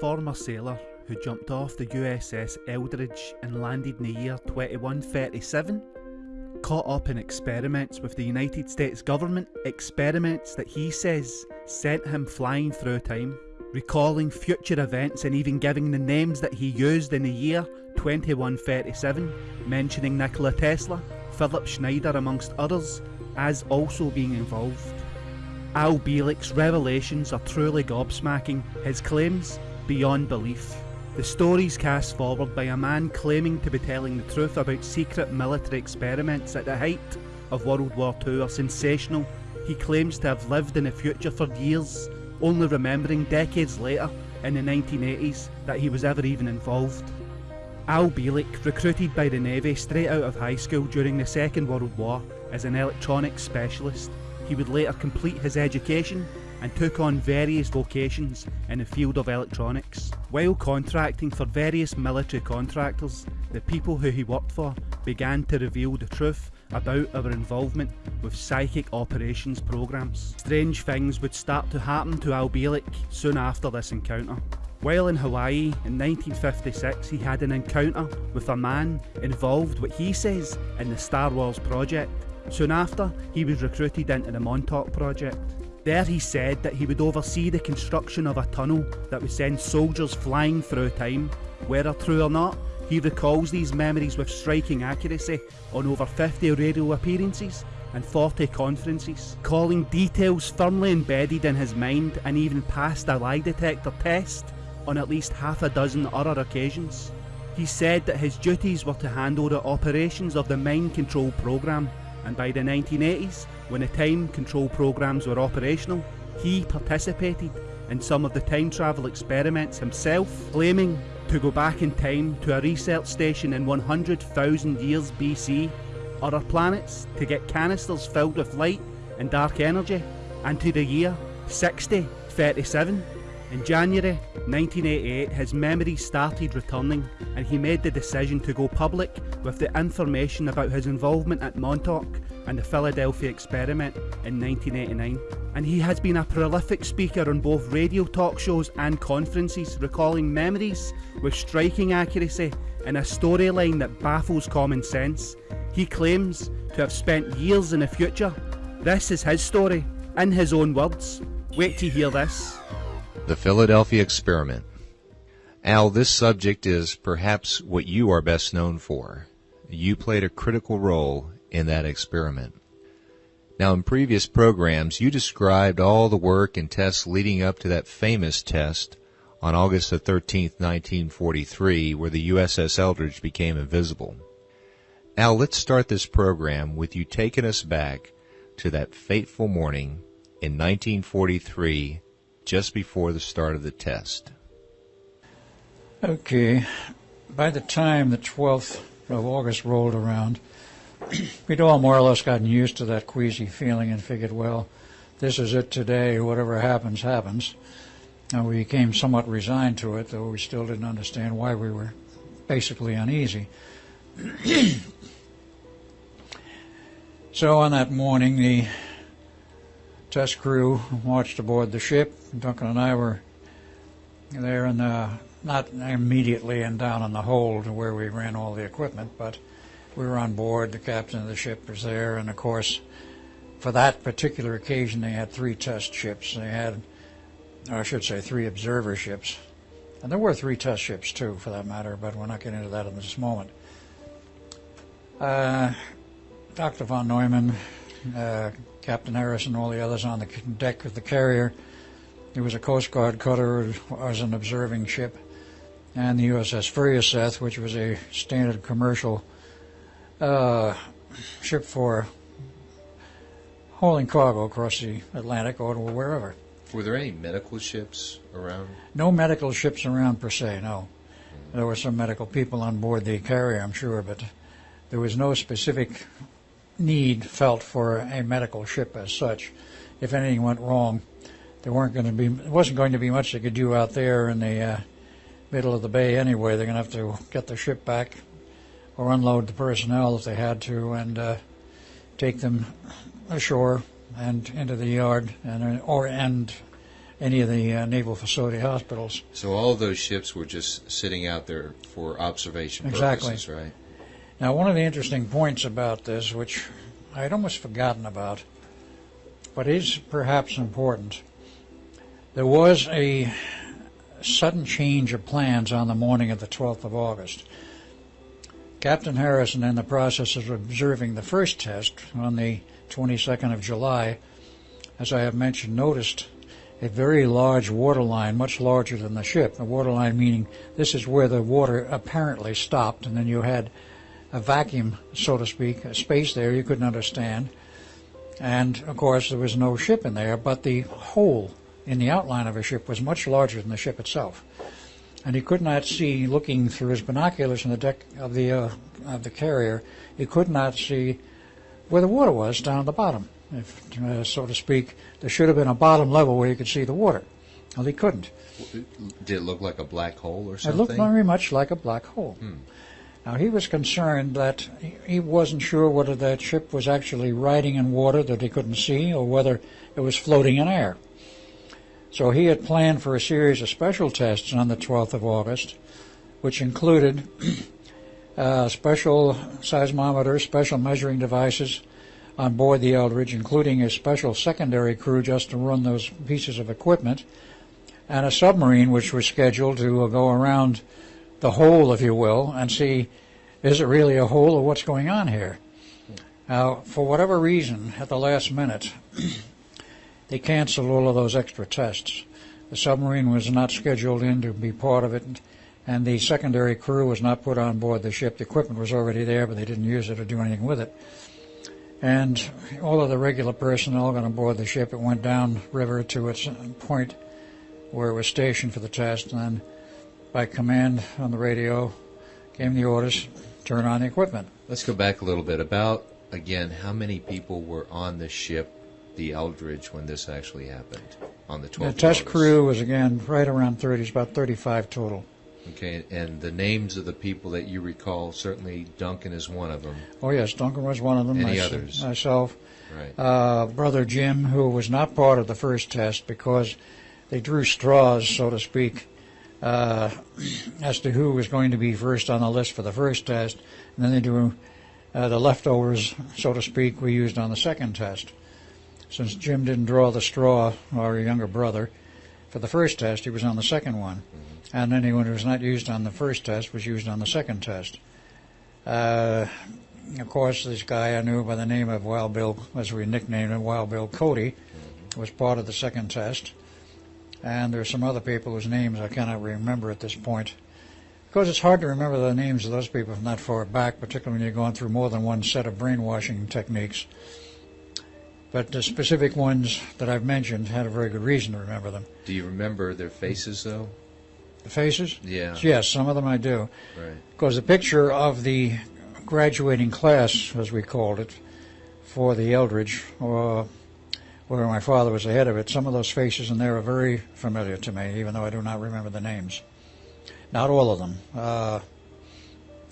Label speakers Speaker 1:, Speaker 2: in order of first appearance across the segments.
Speaker 1: former sailor who jumped off the USS Eldridge and landed in the year 2137? Caught up in experiments with the United States government, experiments that he says sent him flying through time, recalling future events and even giving the names that he used in the year 2137, mentioning Nikola Tesla, Philip Schneider amongst others, as also being involved. Al Bielek's revelations are truly gobsmacking, his claims beyond belief. The stories cast forward by a man claiming to be telling the truth about secret military experiments at the height of World War II are sensational. He claims to have lived in the future for years, only remembering decades later, in the 1980s, that he was ever even involved. Al Bielek, recruited by the Navy straight out of high school during the Second World War as an electronics specialist, he would later complete his education and took on various vocations in the field of electronics. While contracting for various military contractors, the people who he worked for began to reveal the truth about our involvement with psychic operations programs. Strange things would start to happen to Al Bielek soon after this encounter. While in Hawaii in 1956 he had an encounter with a man involved what he says in the Star Wars project Soon after, he was recruited into the Montauk project. There he said that he would oversee the construction of a tunnel that would send soldiers flying through time. Whether true or not, he recalls these memories with striking accuracy on over 50 radio appearances and 40 conferences, calling details firmly embedded in his mind and even passed a lie detector test on at least half a dozen other occasions. He said that his duties were to handle the operations of the mind control program and by the 1980s, when the time control programs were operational, he participated in some of the time travel experiments himself, claiming to go back in time to a research station in 100,000 years BC, other planets to get canisters filled with light and dark energy, and to the year 6037. In January 1988, his memories started returning and he made the decision to go public with the information about his involvement at Montauk and the Philadelphia experiment in 1989. And he has been a prolific speaker on both radio talk shows and conferences, recalling memories with striking accuracy in a storyline that baffles common sense. He claims to have spent years in the future. This is his story, in his own words. Wait to hear this.
Speaker 2: The Philadelphia Experiment. Al, this subject is perhaps what you are best known for. You played a critical role in that experiment. Now, in previous programs, you described all the work and tests leading up to that famous test on August the 13th, 1943, where the USS Eldridge became invisible. Al, let's start this program with you taking us back to that fateful morning in 1943 just before the start of the test.
Speaker 3: Okay. By the time the 12th of August rolled around, we'd all more or less gotten used to that queasy feeling and figured, well, this is it today. Whatever happens, happens. And we became somewhat resigned to it, though we still didn't understand why we were basically uneasy. so on that morning, the test crew watched aboard the ship. Duncan and I were there, and uh, not immediately and down in the hold where we ran all the equipment, but we were on board. The captain of the ship was there, and of course, for that particular occasion, they had three test ships. They had, I should say, three observer ships, and there were three test ships too, for that matter. But we're not getting into that in this moment. Uh, Dr. von Neumann, uh, Captain Harris and all the others on the deck of the carrier. It was a Coast Guard cutter, was an observing ship, and the USS Furuseth, which was a standard commercial uh, ship for hauling cargo across the Atlantic or wherever.
Speaker 2: Were there any medical ships around?
Speaker 3: No medical ships around per se, no. There were some medical people on board the carrier, I'm sure, but there was no specific need felt for a medical ship as such. If anything went wrong, there weren't going to be wasn't going to be much they could do out there in the uh, middle of the bay anyway. They're going to have to get the ship back or unload the personnel if they had to and uh, take them ashore and into the yard and or and any of the uh, naval facility hospitals.
Speaker 2: So all those ships were just sitting out there for observation
Speaker 3: Exactly.
Speaker 2: purposes, right?
Speaker 3: Now, one of the interesting points about this, which I had almost forgotten about, but is perhaps important, there was a sudden change of plans on the morning of the 12th of August. Captain Harrison, in the process of observing the first test on the 22nd of July, as I have mentioned, noticed a very large water line, much larger than the ship. The water line meaning this is where the water apparently stopped, and then you had a vacuum, so to speak, a space there you couldn't understand. And of course, there was no ship in there, but the hole in the outline of a ship was much larger than the ship itself. And he could not see, looking through his binoculars in the deck of the uh, of the carrier, he could not see where the water was down at the bottom, if uh, so to speak. There should have been a bottom level where you could see the water. Well, he couldn't.
Speaker 2: Did it look like a black hole or something?
Speaker 3: It looked very much like a black hole. Now he was concerned that he- wasn't sure whether that ship was actually riding in water that he couldn't see or whether it was floating in air. So he had planned for a series of special tests on the 12th of August, which included uh, special seismometers, special measuring devices on board the Eldridge, including a special secondary crew just to run those pieces of equipment, and a submarine which was scheduled to go around the hole, if you will, and see is it really a hole or what's going on here. Now, for whatever reason, at the last minute, they canceled all of those extra tests. The submarine was not scheduled in to be part of it, and the secondary crew was not put on board the ship. The equipment was already there, but they didn't use it or do anything with it. And all of the regular personnel got on board the ship. It went down river to its point where it was stationed for the test, and then by command on the radio came the orders turn on the equipment.
Speaker 2: Let's go back a little bit. About, again, how many people were on the ship, the Eldridge, when this actually happened on the 12th?
Speaker 3: The test
Speaker 2: August?
Speaker 3: crew was again right around 30, it's about 35 total.
Speaker 2: Okay, and the names of the people that you recall, certainly Duncan is one of them.
Speaker 3: Oh yes, Duncan was one of them.
Speaker 2: Any
Speaker 3: mys-
Speaker 2: others?
Speaker 3: Myself,
Speaker 2: Right.
Speaker 3: uh, brother Jim, who was not part of the first test because they drew straws, so to speak, uh, as to who was going to be first on the list for the first test, and then they drew uh, the leftovers, so to speak, we used on the second test. Since Jim didn't draw the straw, our younger brother, for the first test, he was on the second one. And anyone who was not used on the first test was used on the second test. Uh, of course, this guy I knew by the name of Wild Bill, as we nicknamed him, Wild Bill Cody, was part of the second test. And there are some other people whose names I cannot remember at this point. Because it's hard to remember the names of those people from that far back, particularly when you're going through more than one set of brainwashing techniques. But the specific ones that I've mentioned had a very good reason to remember them.
Speaker 2: Do you remember their faces, though?
Speaker 3: The faces?
Speaker 2: Yeah.
Speaker 3: Yes, some of them I do.
Speaker 2: Right.
Speaker 3: Because the picture of the graduating class, as we called it, for the Eldridge, or where my father was the head of it, some of those faces in there are very familiar to me, even though I do not remember the names. Not all of them. Uh,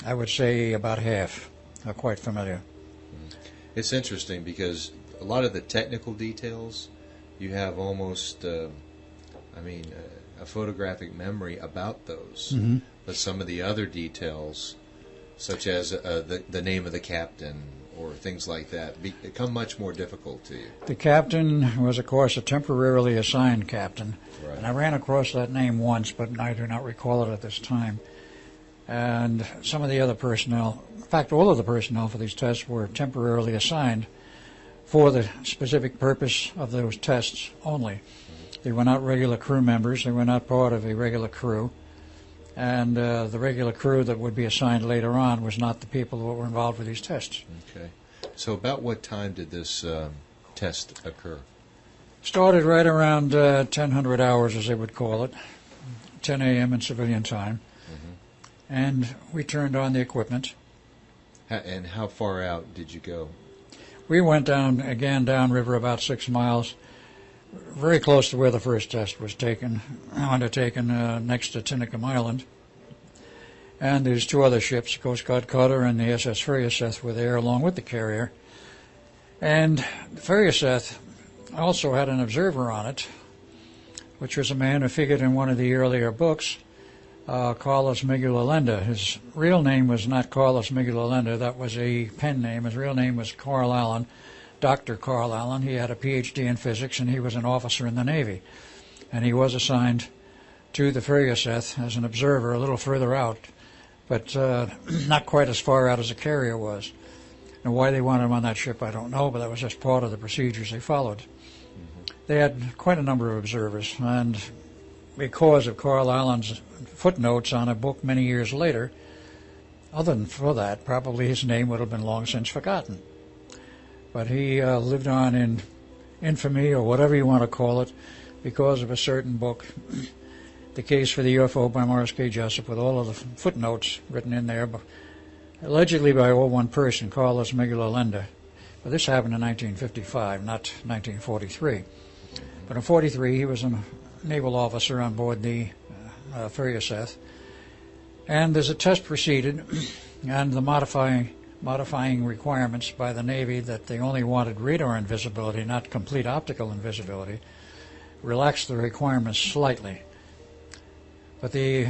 Speaker 3: I would say about half are quite familiar.
Speaker 2: It's interesting because a lot of the technical details, you have almost, uh, I mean, uh, a photographic memory about those.
Speaker 3: Mhm.
Speaker 2: But some of the other details, such as uh, the, the name of the captain or things like that, become much more difficult to you.
Speaker 3: The captain was, of course, a temporarily assigned captain.
Speaker 2: Right.
Speaker 3: And I ran across that name once, but I do not recall it at this time. And some of the other personnel, in fact, all of the personnel for these tests were temporarily assigned for the specific purpose of those tests only. Mm-hmm. They were not regular crew members, they were not part of a regular crew. And uh, the regular crew that would be assigned later on was not the people that were involved with these tests.
Speaker 2: Okay. So, about what time did this um, test occur?
Speaker 3: Started right around uh, 1000 hours, as they would call it, 10 a.m. in civilian time. And we turned on the equipment.
Speaker 2: Ha- and how far out did you go?
Speaker 3: We went down, again, downriver about six miles, very close to where the first test was taken, undertaken uh, next to Tinicum Island. And there's two other ships, Coast Guard Cutter and the SS Furuseth were there along with the carrier. And the Furuseth also had an observer on it which was a man who figured in one of the earlier books, uh, Carlos Miguel Allende. His real name was not Carlos Miguel Allende, that was a pen name. His real name was Carl Allen, Dr. Carl Allen. He had a PhD in physics and he was an officer in the Navy. And he was assigned to the Furuseth as an observer a little further out, but uh, not quite as far out as the carrier was. And why they wanted him on that ship, I don't know, but that was just part of the procedures they followed. They had quite a number of observers, and because of Carl Allen's footnotes on a book many years later, other than for that, probably his name would have been long since forgotten. But he uh, lived on in infamy, or whatever you want to call it, because of a certain book, The Case for the UFO by Morris K. Jessup, with all of the footnotes written in there, but allegedly by all one person, Carlos Miguel Allende. But this happened in 1955, not 1943. But in 43, he was a naval officer on board the uh, Furuseth. And there's a test proceeded, and the modifying modifying requirements by the Navy that they only wanted radar invisibility, not complete optical invisibility, relaxed the requirements slightly. But the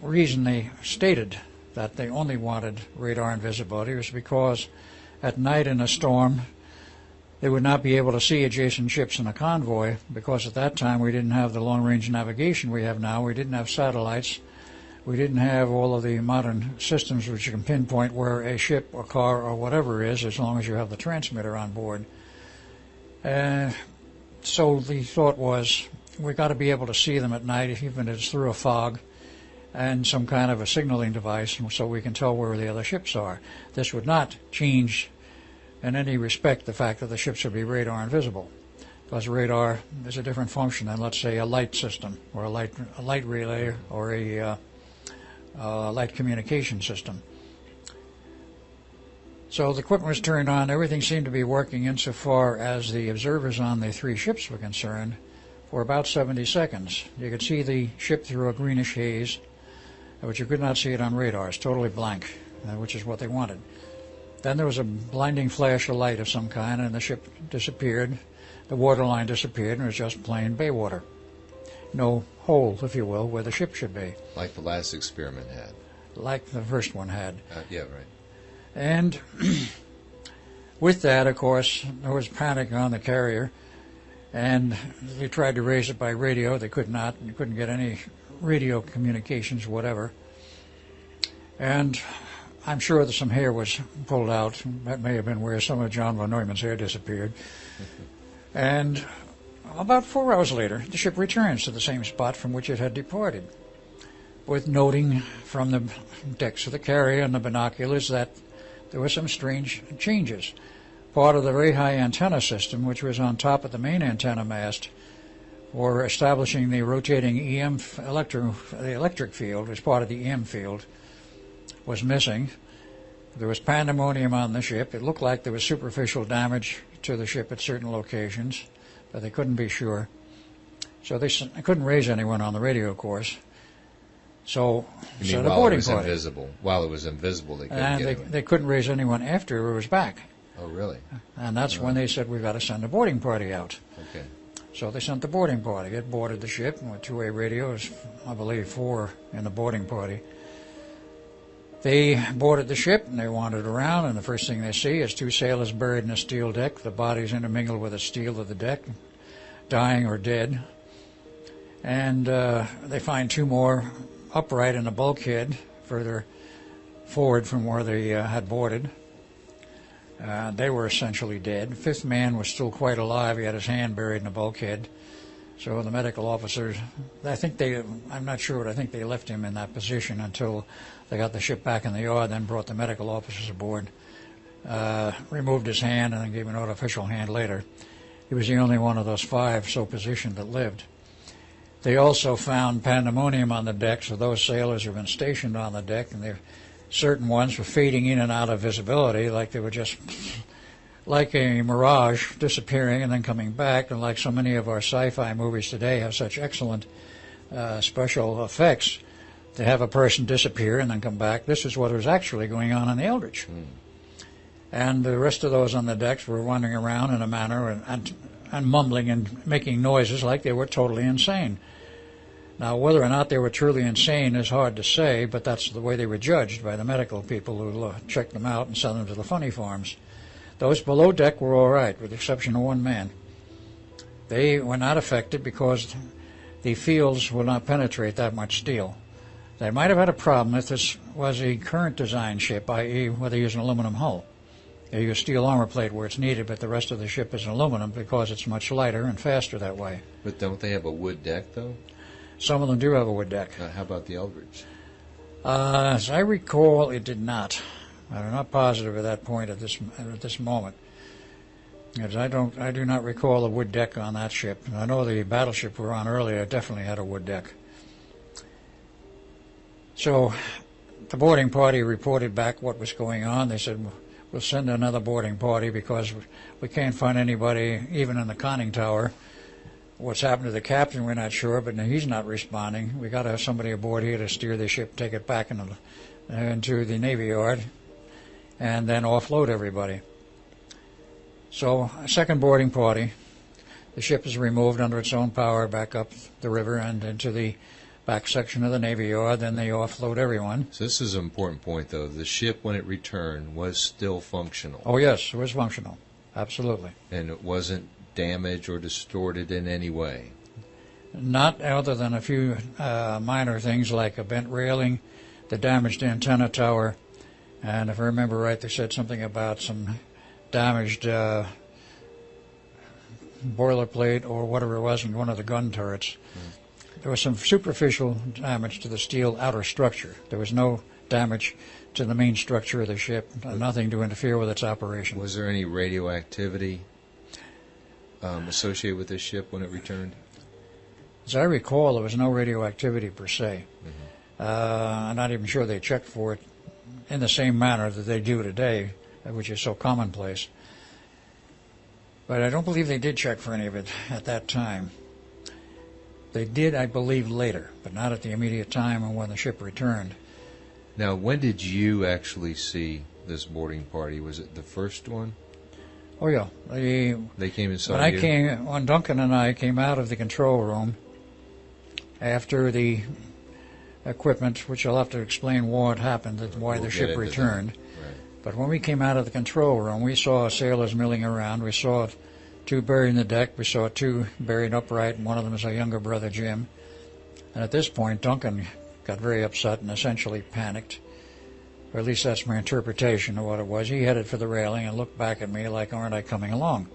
Speaker 3: reason they stated that they only wanted radar invisibility was because at night in a storm, they would not be able to see adjacent ships in a convoy because at that time we didn't have the long range navigation we have now. We didn't have satellites. We didn't have all of the modern systems which you can pinpoint where a ship or car or whatever is as long as you have the transmitter on board. Uh, so the thought was we've got to be able to see them at night, even if it's through a fog and some kind of a signaling device so we can tell where the other ships are. This would not change in any respect the fact that the ships would be radar invisible. Because radar is a different function than, let's say, a light system or a light, a light relay or a uh, uh, light communication system. So the equipment was turned on. Everything seemed to be working insofar as the observers on the three ships were concerned for about 70 seconds. You could see the ship through a greenish haze, but you could not see it on radar. It's totally blank, uh, which is what they wanted. Then there was a blinding flash of light of some kind, and the ship disappeared. The waterline disappeared, and it was just plain bay water. No hole, if you will, where the ship should be.
Speaker 2: Like the last experiment had.
Speaker 3: Like the first one had.
Speaker 2: Uh, yeah, right.
Speaker 3: And with that, of course, there was panic on the carrier, and they tried to raise it by radio. They could not. You couldn't get any radio communications, whatever. And I'm sure that some hair was pulled out. That may have been where some of John von Neumann's hair disappeared. and about four hours later, the ship returns to the same spot from which it had departed, with noting from the decks of the carrier and the binoculars that there were some strange changes. Part of the very high antenna system, which was on top of the main antenna mast, for establishing the rotating EM electro, the electric field as part of the EM field, was missing. There was pandemonium on the ship. It looked like there was superficial damage to the ship at certain locations, but they couldn't be sure. So they, couldn't raise anyone on the radio of course. So,
Speaker 2: You
Speaker 3: so
Speaker 2: mean while it
Speaker 3: boarding
Speaker 2: was
Speaker 3: party.
Speaker 2: invisible? While it was invisible, they couldn't
Speaker 3: And they, they couldn't raise anyone after it was back.
Speaker 2: Oh, really?
Speaker 3: And that's when they said, we've got to send a boarding party out.
Speaker 2: Okay.
Speaker 3: So they sent the boarding party. It boarded the ship with two-way radios, I believe four in the boarding party. They boarded the ship and they wandered around, and the first thing they see is two sailors buried in a steel deck, the bodies intermingled with the steel of the deck, dying or dead. And uh, they find two more upright in the bulkhead further forward from where they uh, had boarded. Uh, they were essentially dead. Fifth man was still quite alive. He had his hand buried in the bulkhead. So the medical officers, I think they, I'm not sure, but I think they left him in that position until they got the ship back in the yard, then brought the medical officers aboard, uh, removed his hand, and then gave him an artificial hand later. He was the only one of those five so positioned that lived. They also found pandemonium on the deck, so those sailors who had been stationed on the deck, and certain ones were fading in and out of visibility, like they were just like a mirage, disappearing and then coming back, and like so many of our sci-fi movies today have such excellent uh, special effects to have a person disappear and then come back. This is what was actually going on in the Eldridge. And the rest of those on the decks were wandering around in a manner and, and and mumbling and making noises like they were totally insane. Now, whether or not they were truly insane is hard to say, but that's the way they were judged by the medical people who uh, checked them out and sent them to the funny farms. Those below deck were all right, with the exception of one man. They were not affected because the fields will not penetrate that much steel. They might have had a problem if this was a current design ship, i.e., whether they use an aluminum hull. They use steel armor plate where it's needed, but the rest of the ship is aluminum because it's much lighter and faster that way.
Speaker 2: But don't they have a wood deck, though?
Speaker 3: Some of them do have a wood deck.
Speaker 2: Uh, how about the Eldridge?
Speaker 3: Uh, as I recall, it did not. I'm not positive at that point at this at this moment. Because I don't, I do not recall a wood deck on that ship. I know the battleship we were on earlier definitely had a wood deck. So, the boarding party reported back what was going on. They said we'll send another boarding party because we can't find anybody even in the conning tower. What's happened to the captain, we're not sure, but he's not responding. We got to have somebody aboard here to steer the ship, take it back into, into the Navy Yard, and then offload everybody. So, a second boarding party. The ship is removed under its own power back up the river and into the back section of the Navy Yard. Then they offload everyone.
Speaker 2: So this is an important point, though. The ship, when it returned, was still functional.
Speaker 3: Oh, yes, it was functional. Absolutely.
Speaker 2: And it wasn't damaged or distorted in any way.
Speaker 3: Not other than a few uh, minor things like a bent railing, the damaged antenna tower, and if I remember right, they said something about some damaged uh, boilerplate or whatever it was in one of the gun turrets. Mm. There was some superficial damage to the steel outer structure. There was no damage to the main structure of the ship, nothing to interfere with its operation.
Speaker 2: Was there any radioactivity um, associated with this ship when it returned?
Speaker 3: As I recall, there was no radioactivity per se. Mm-hmm. Uh, I'm not even sure they checked for it in the same manner that they do today, which is so commonplace. But I don't believe they did check for any of it at that time. They did, I believe, later, but not at the immediate time when the ship returned.
Speaker 2: Now, when did you actually see this boarding party? Was it the first one?
Speaker 3: Oh yeah, the,
Speaker 2: they came and saw
Speaker 3: when
Speaker 2: you.
Speaker 3: I came, when Duncan and I came out of the control room after the equipment, which I'll have to explain what happened, and why
Speaker 2: we'll
Speaker 3: the ship returned.
Speaker 2: Right.
Speaker 3: But when we came out of the control room, we saw sailors milling around. We saw two buried in the deck. We saw two buried upright, and one of them is our younger brother Jim. And at this point, Duncan got very upset and essentially panicked or at least that's my interpretation of what it was. He headed for the railing and looked back at me like, aren't I coming along?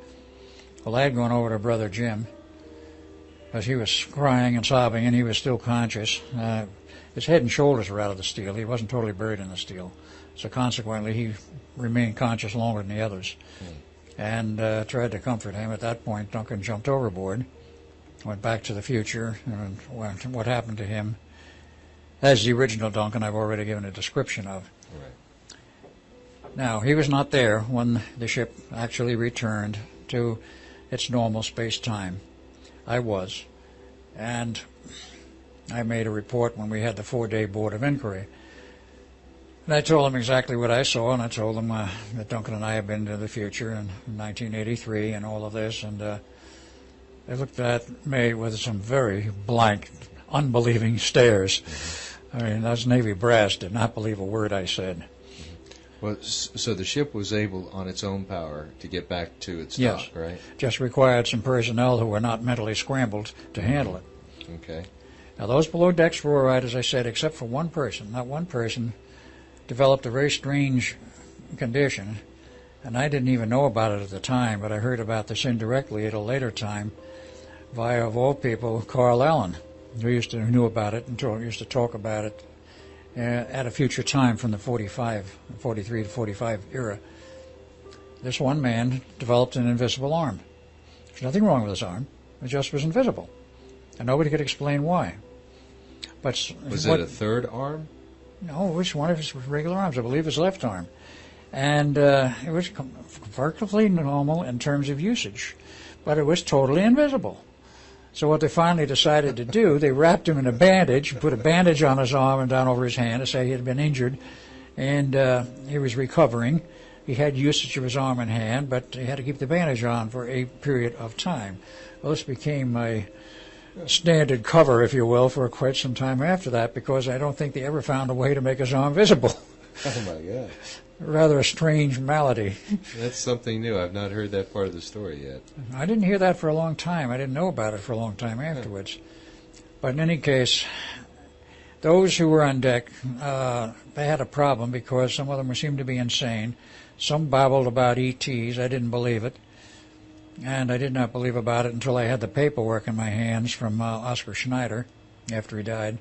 Speaker 3: Well, I had gone over to Brother Jim, because he was crying and sobbing, and he was still conscious. Uh, his head and shoulders were out of the steel. He wasn't totally buried in the steel. So consequently, he remained conscious longer than the others. Mm. And uh, tried to comfort him. At that point, Duncan jumped overboard, went back to the future, and went, what happened to him. As the original Duncan, I've already given a description of. Now, he was not there when the ship actually returned to its normal space time. I was. And I made a report when we had the four day board of inquiry. And I told them exactly what I saw, and I told them uh, that Duncan and I had been to the future in 1983 and all of this. And uh, they looked at me with some very blank, unbelieving stares. I mean, those Navy brass did not believe a word I said.
Speaker 2: Well, so the ship was able, on its own power, to get back to its
Speaker 3: yes.
Speaker 2: dock, right?
Speaker 3: Just required some personnel who were not mentally scrambled to handle it.
Speaker 2: Okay.
Speaker 3: Now, those below decks were all right, as I said, except for one person. That one person developed a very strange condition, and I didn't even know about it at the time, but I heard about this indirectly at a later time via, of all people, Carl Allen, who used to knew about it and used to talk about it uh, at a future time from the 45, 43 to 45 era. This one man developed an invisible arm. There's nothing wrong with his arm. It just was invisible. And nobody could explain why. But
Speaker 2: Was
Speaker 3: what,
Speaker 2: it a third arm?
Speaker 3: No, which one of his regular arms? I believe his left arm. And uh, it was perfectly normal in terms of usage, but it was totally invisible. So what they finally decided to do, they wrapped him in a bandage, put a bandage on his arm and down over his hand to say he had been injured, and uh, he was recovering. he had usage of his arm and hand, but he had to keep the bandage on for a period of time. Well, this became my standard cover, if you will, for quite some time after that because I don't think they ever found a way to make his arm visible.
Speaker 2: Oh my God.
Speaker 3: Rather a strange malady.
Speaker 2: That's something new. I've not heard that part of the story yet.
Speaker 3: I didn't hear that for a long time. I didn't know about it for a long time afterwards. But in any case, those who were on deck, uh, they had a problem because some of them seemed to be insane. Some babbled about ETs. I didn't believe it. And I did not believe about it until I had the paperwork in my hands from uh, Oscar Schneider after he died.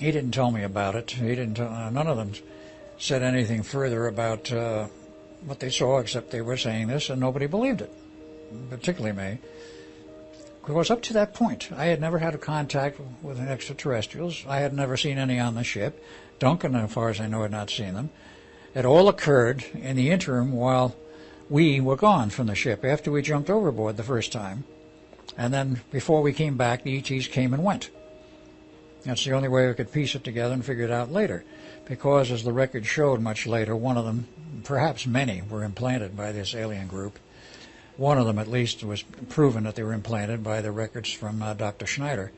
Speaker 3: He didn't tell me about it. He didn't. Uh, none of them said anything further about uh, what they saw, except they were saying this, and nobody believed it, particularly me. Because up to that point, I had never had a contact with extraterrestrials. I had never seen any on the ship. Duncan, as far as I know, had not seen them. It all occurred in the interim while we were gone from the ship after we jumped overboard the first time. And then before we came back, the ETs came and went. That's the only way we could piece it together and figure it out later. Because, as the record showed much later, one of them, perhaps many, were implanted by this alien group. One of them, at least, was proven that they were implanted by the records from uh, Dr. Schneider.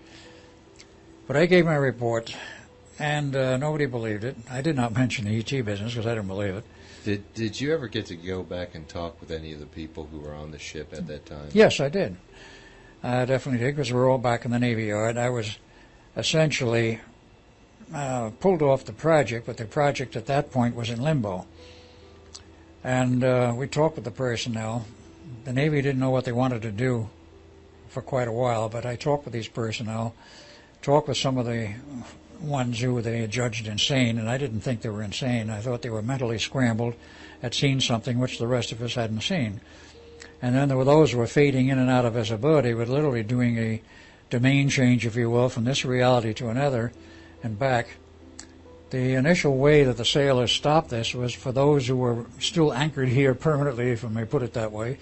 Speaker 3: But I gave my report, and uh, nobody believed it. I did not mention the ET business because I didn't believe it.
Speaker 2: Did Did you ever get to go back and talk with any of the people who were on the ship at that time?
Speaker 3: Yes, I did. I definitely did because we were all back in the Navy Yard. I was essentially uh, pulled off the project, but the project at that point was in limbo. And uh, we talked with the personnel. The Navy didn't know what they wanted to do for quite a while, but I talked with these personnel, talked with some of the ones who they had judged insane, and I didn't think they were insane. I thought they were mentally scrambled, had seen something which the rest of us hadn't seen. And then there were those who were fading in and out of visibility, were literally doing a domain change, if you will, from this reality to another and back. The initial way that the sailors stopped this was for those who were still anchored here permanently, if I may put it that way.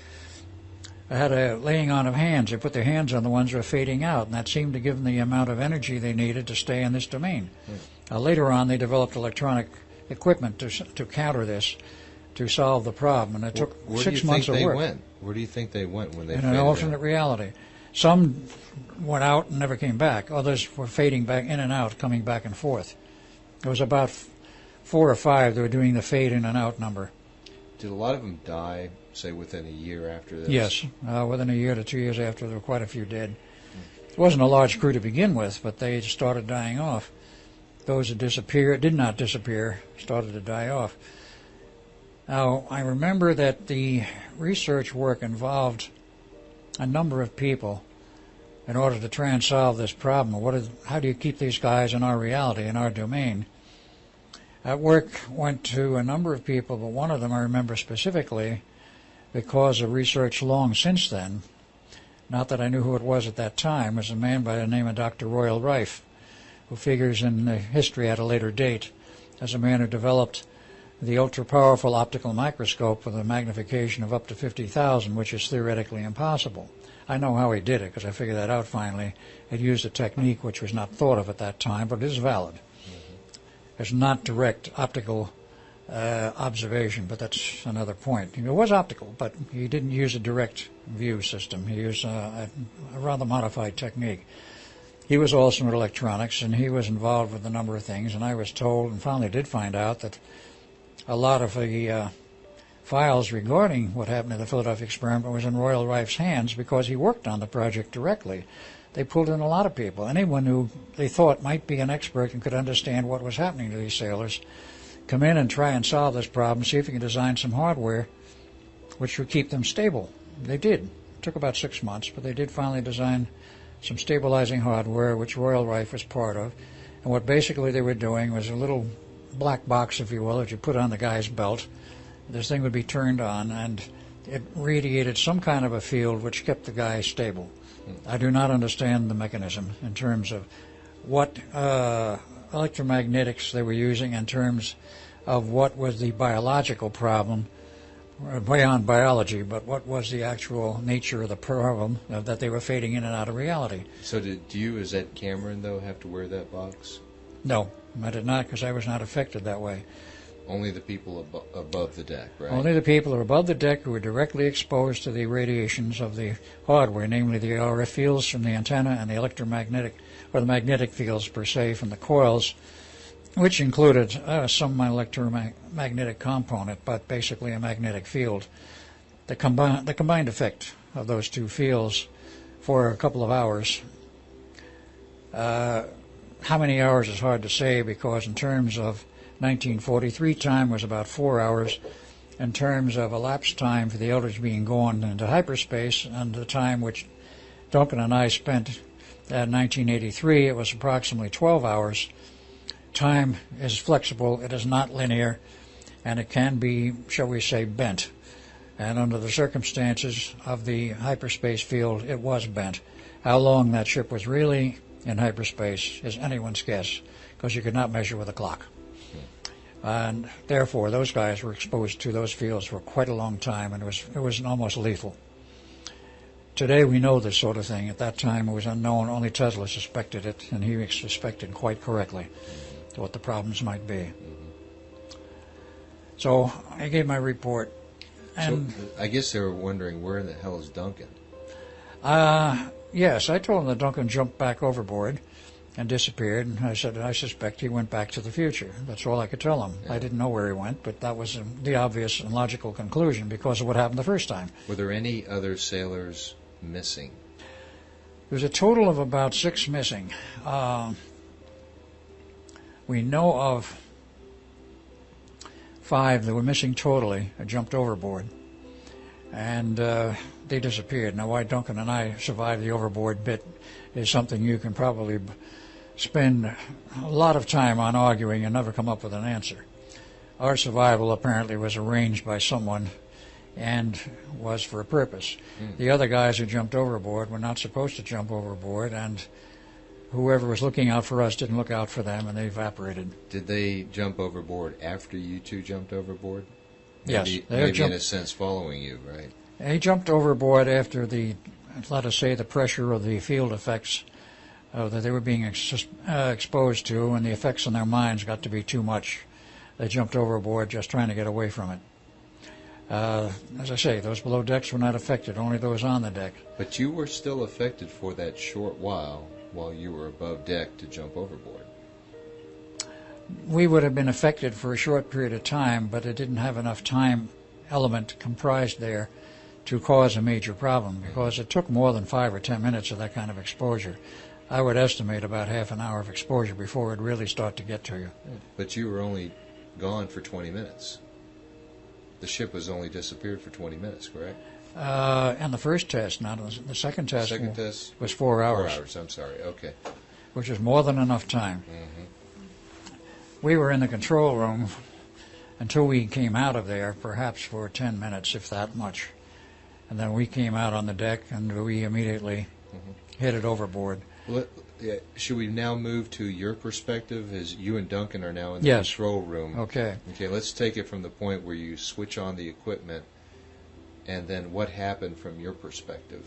Speaker 3: They had a laying on of hands. They put their hands on the ones who were fading out, and that seemed to give them the amount of energy they needed to stay in this domain. Uh, later on, they developed electronic equipment to to counter this, to solve the problem, and it took
Speaker 2: Where
Speaker 3: six
Speaker 2: do you
Speaker 3: months
Speaker 2: think
Speaker 3: of
Speaker 2: they
Speaker 3: work
Speaker 2: went? Where do you think they went when they
Speaker 3: in
Speaker 2: faded
Speaker 3: an
Speaker 2: out?
Speaker 3: alternate reality. Some went out and never came back. Others were fading back in and out, coming back and forth. There was about f- four or five that were doing the fade in and out number.
Speaker 2: Did a lot of them die, say, within a year after this?
Speaker 3: Yes, uh, within a year to two years after, there were quite a few dead. It wasn't a large crew to begin with, but they started dying off. Those that disappeared, did not disappear, started to die off. Now, I remember that the research work involved a number of people in order to try and solve this problem. What is, how do you keep these guys in our reality, in our domain? That work went to a number of people, but one of them I remember specifically because of research long since then. Not that I knew who it was at that time, was a man by the name of Dr. Royal Rife, who figures in the history at a later date as a man who developed the ultra powerful optical microscope with a magnification of up to 50,000, which is theoretically impossible. I know how he did it because I figured that out finally. It used a technique which was not thought of at that time, but it is valid. Mm-hmm. It's not direct optical uh, observation, but that's another point. It was optical, but he didn't use a direct view system. He used uh, a, a rather modified technique. He was also in electronics, and he was involved with a number of things. And I was told, and finally did find out, that a lot of the uh, files regarding what happened to the Philadelphia experiment was in Royal Rife's hands because he worked on the project directly. They pulled in a lot of people. Anyone who they thought might be an expert and could understand what was happening to these sailors, come in and try and solve this problem, see if you can design some hardware which would keep them stable. They did. It took about six months, but they did finally design some stabilizing hardware, which Royal Rife was part of. And what basically they were doing was a little black box, if you will, that you put on the guy's belt. This thing would be turned on, and it radiated some kind of a field which kept the guy stable. I do not understand the mechanism in terms of what uh, electromagnetics they were using in terms of what was the biological problem beyond biology, but what was the actual nature of the problem that they were fading in and out of reality.
Speaker 2: So did you, as Ed Cameron, though, have to wear that box?
Speaker 3: No, I did not because I was not affected that way.
Speaker 2: Only the people abo- above the deck, right?
Speaker 3: Only the people who are above the deck who were directly exposed to the radiations of the hardware, namely the RF fields from the antenna and the electromagnetic, or the magnetic fields per se from the coils, which included uh, some electromagnetic component, but basically a magnetic field. The, combi- the combined effect of those two fields for a couple of hours. Uh, how many hours is hard to say because in terms of 1943 time was about four hours. In terms of elapsed time for the Eldridge being gone into hyperspace and the time which Duncan and I spent Uh, in 1983, it was approximately 12 hours. Time is flexible, it is not linear, and it can be, shall we say, bent. And under the circumstances of the hyperspace field, it was bent. How long that ship was really in hyperspace is anyone's guess, because you could not measure with a clock. And therefore, those guys were exposed to those fields for quite a long time, and it was, it was almost lethal. Today we know this sort of thing. At that time it was unknown. Only Tesla suspected it, and he suspected quite correctly what the problems might be. So I gave my report. And
Speaker 2: so, I guess they were wondering where in the hell is Duncan?
Speaker 3: Uh, yes, I told them that Duncan jumped back overboard and disappeared. And I said, I suspect he went back to the future. That's all I could tell him. Yeah. I didn't know where he went, but that was the obvious and logical conclusion because of what happened the first time.
Speaker 2: Were there any other sailors missing?
Speaker 3: There's a total of about six missing. Uh, we know of five that were missing totally, jumped overboard, and uh, they disappeared. Now, why Duncan and I survived the overboard bit is something you can probably spend a lot of time on arguing and never come up with an answer. Our survival apparently was arranged by someone and was for a purpose. Mm. The other guys who jumped overboard were not supposed to jump overboard, and whoever was looking out for us didn't look out for them, and they evaporated.
Speaker 2: Did they jump overboard after you two jumped overboard?
Speaker 3: Maybe,
Speaker 2: yes, they maybe jumped, in a sense following you, right?
Speaker 3: They jumped overboard after the, let us say, the pressure of the field effects uh, that they were being ex- uh, exposed to, and the effects on their minds got to be too much. They jumped overboard just trying to get away from it. Uh, as I say, those below decks were not affected, only those on the deck.
Speaker 2: But you were still affected for that short while while you were above deck to jump overboard.
Speaker 3: We would have been affected for a short period of time, but it didn't have enough time element comprised there to cause a major problem because it took more than five or ten minutes of that kind of exposure. I would estimate about half an hour of exposure before it really start to get to you.
Speaker 2: But you were only gone for 20 minutes. The ship was only disappeared for 20 minutes, correct?
Speaker 3: Uh, and the first test, not the second test.
Speaker 2: Second test
Speaker 3: was four hours.
Speaker 2: Four hours. I'm sorry. Okay.
Speaker 3: Which is more than enough time.
Speaker 2: Mm-hmm.
Speaker 3: We were in the control room until we came out of there, perhaps for 10 minutes, if that much. And then we came out on the deck and we immediately mm-hmm. headed overboard.
Speaker 2: Let, should we now move to your perspective as you and Duncan are now in the
Speaker 3: yes.
Speaker 2: control room?
Speaker 3: Okay.
Speaker 2: Okay, let's take it from the point where you switch on the equipment and then what happened from your perspective.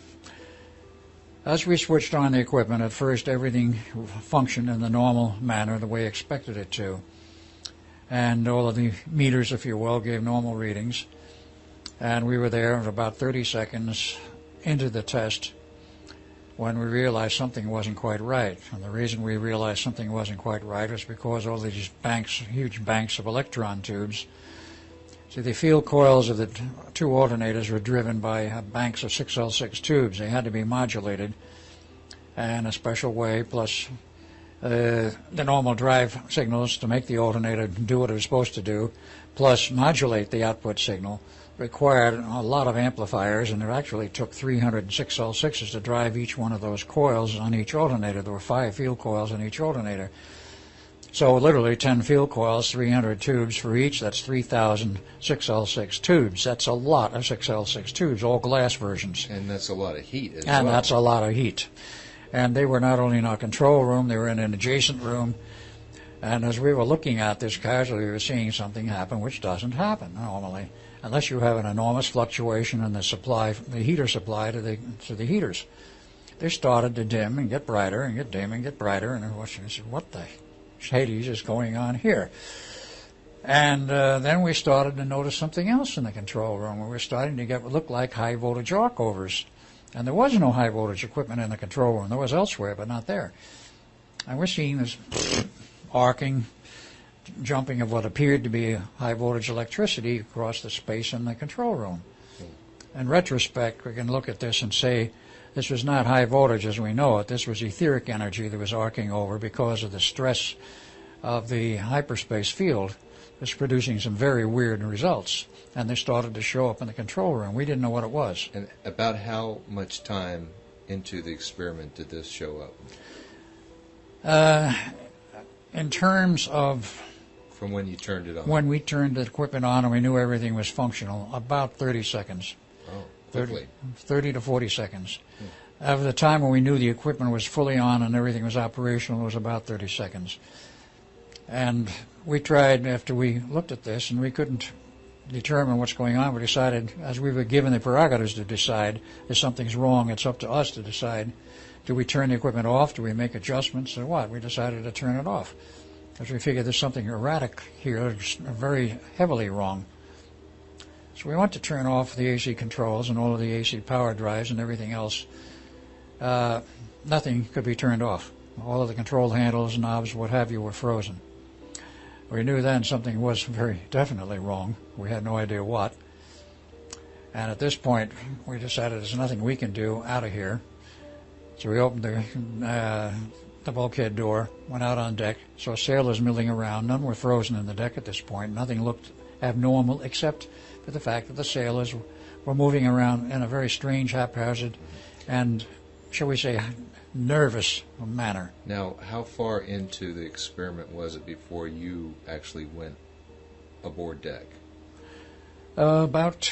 Speaker 3: As we switched on the equipment, at first everything functioned in the normal manner, the way expected it to. And all of the meters, if you will, gave normal readings. And we were there about 30 seconds into the test when we realized something wasn't quite right. And the reason we realized something wasn't quite right was because all these banks, huge banks of electron tubes, see the field coils of the two alternators were driven by banks of 6L6 tubes. They had to be modulated in a special way, plus uh, the normal drive signals to make the alternator do what it was supposed to do, plus modulate the output signal required a lot of amplifiers, and it actually took 306 L6s to drive each one of those coils on each alternator. There were five field coils on each alternator. So literally 10 field coils, 300 tubes for each. That's 3,000 6L6 tubes. That's a lot of 6L6 tubes, all glass versions.
Speaker 2: And that's a lot of heat as
Speaker 3: and
Speaker 2: well.
Speaker 3: that's a lot of heat. And they were not only in our control room, they were in an adjacent room. And as we were looking at this casually, we were seeing something happen, which doesn't happen normally unless you have an enormous fluctuation in the supply, the heater supply to the to the heaters. They started to dim and get brighter and get dim and get brighter, and I said, "What the Hades is going on here?" And uh, then we started to notice something else in the control room. We were starting to get what looked like high voltage arc overs. And there was no high voltage equipment in the control room. There was elsewhere, but not there. And we're seeing this arcing, jumping of what appeared to be high voltage electricity across the space in the control room. In retrospect, we can look at this and say this was not high voltage as we know it. This was etheric energy that was arcing over because of the stress of the hyperspace field was producing some very weird results. And they started to show up in the control room. We didn't know what it was.
Speaker 2: And about how much time into the experiment did this show up?
Speaker 3: Uh, in terms of
Speaker 2: From when you turned it on?
Speaker 3: when we turned the equipment on and we knew everything was functional, about 30 seconds.
Speaker 2: Oh,
Speaker 3: 30,
Speaker 2: quickly.
Speaker 3: 30 to 40 seconds. Hmm. Of the time when we knew the equipment was fully on and everything was operational, it was about 30 seconds. And we tried after we looked at this and we couldn't determine what's going on. We decided, as we were given the prerogatives to decide if something's wrong, it's up to us to decide. Do we turn the equipment off? Do we make adjustments or what? We decided to turn it off because we figured there's something erratic here, very heavily wrong. So we want to turn off the AC controls and all of the AC power drives and everything else. Uh, nothing could be turned off. All of the control handles, knobs, what have you, were frozen. We knew then something was very definitely wrong. We had no idea what. And at this point, we decided there's nothing we can do out of here. So we opened the, uh, the bulkhead door, went out on deck, saw sailors milling around. None were frozen in the deck at this point. Nothing looked abnormal except for the fact that the sailors were moving around in a very strange, haphazard, and, shall we say, nervous manner.
Speaker 2: Now, how far into the experiment was it before you actually went aboard deck?
Speaker 3: Uh, about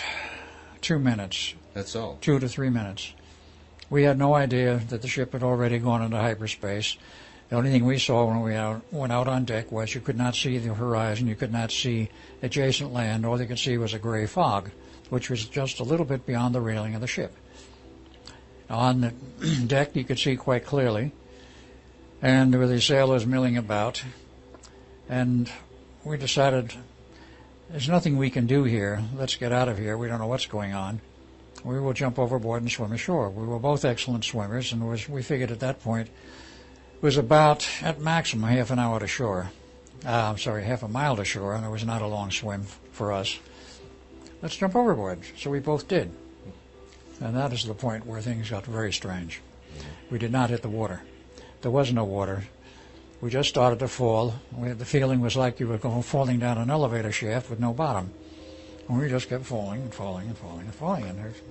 Speaker 3: two minutes,
Speaker 2: That's all.
Speaker 3: two to three minutes. We had no idea that the ship had already gone into hyperspace. The only thing we saw when we out, went out on deck was you could not see the horizon, you could not see adjacent land. All you could see was a gray fog, which was just a little bit beyond the railing of the ship. On the deck, you could see quite clearly, and there were the sailors milling about. And we decided there's nothing we can do here. Let's get out of here. We don't know what's going on. We will jump overboard and swim ashore. We were both excellent swimmers, and was, we figured at that point it was about, at maximum, half an hour to shore. Uh, I'm sorry, half a mile to shore, and it was not a long swim for us. Let's jump overboard. So we both did. And that is the point where things got very strange. We did not hit the water. There was no water. We just started to fall. We had, the feeling was like you were going falling down an elevator shaft with no bottom. And we just kept falling and falling and falling and falling. And there's,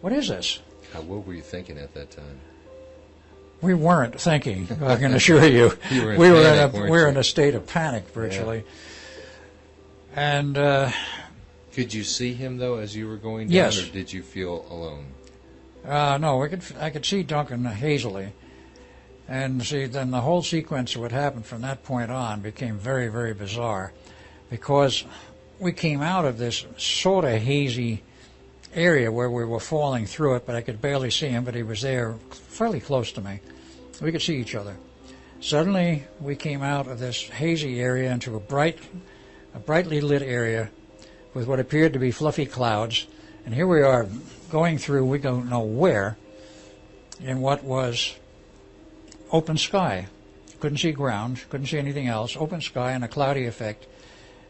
Speaker 3: what is this?
Speaker 2: How, what were you thinking at that time?
Speaker 3: We weren't thinking. I can assure you,
Speaker 2: You were
Speaker 3: we were
Speaker 2: panic,
Speaker 3: in a we were
Speaker 2: you?
Speaker 3: in a state of panic virtually. And uh,
Speaker 2: Could you see him though as you were going down,
Speaker 3: Yes.
Speaker 2: or did you feel alone?
Speaker 3: uh, no, we could I could see Duncan hazily, and see then the whole sequence of what happened from that point on became very very bizarre, because we came out of this sort of hazy area where we were falling through it, but I could barely see him, but he was there fairly close to me. We could see each other. Suddenly, we came out of this hazy area into a bright, a brightly lit area with what appeared to be fluffy clouds, and here we are going through we don't know where in what was open sky. Couldn't see ground, couldn't see anything else, open sky and a cloudy effect.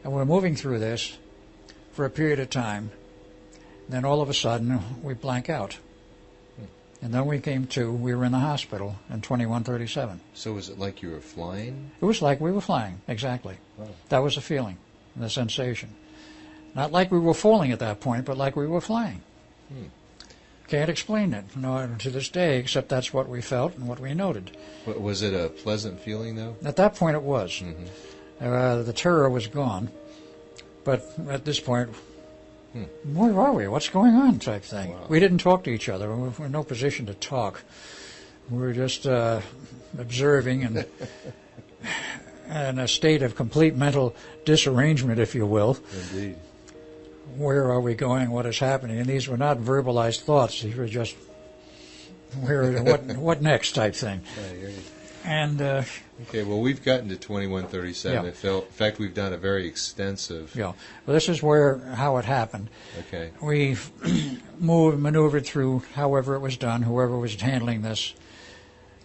Speaker 3: And we're moving through this for a period of time. Then all of a sudden, we blank out. And then we came to, we were in the hospital in 2137.
Speaker 2: So was it like you were flying?
Speaker 3: It was like we were flying, exactly.
Speaker 2: Wow.
Speaker 3: That was the feeling, the sensation. Not like we were falling at that point, but like we were flying.
Speaker 2: Hmm.
Speaker 3: Can't explain it, no, to this day, except that's what we felt and what we noted.
Speaker 2: Wa- Was it a pleasant feeling though?
Speaker 3: At that point, it was.
Speaker 2: Mhm.
Speaker 3: Uh, the terror was gone, but at this point,
Speaker 2: Hmm.
Speaker 3: where are we? What's going on? Type thing.
Speaker 2: Wow.
Speaker 3: We didn't talk to each other. We were in no position to talk. We were just uh, observing and in a state of complete mental disarrangement, if you will.
Speaker 2: Indeed.
Speaker 3: Where are we going? What is happening? And these were not verbalized thoughts. These were just where, what, what next type thing.
Speaker 2: I hear you.
Speaker 3: And uh,
Speaker 2: Okay, well, we've gotten to 2137.
Speaker 3: Yeah.
Speaker 2: Felt, in fact, we've done a very extensive.
Speaker 3: you know, this is where how it happened.
Speaker 2: Okay.
Speaker 3: We moved, maneuvered through however it was done, whoever was handling this.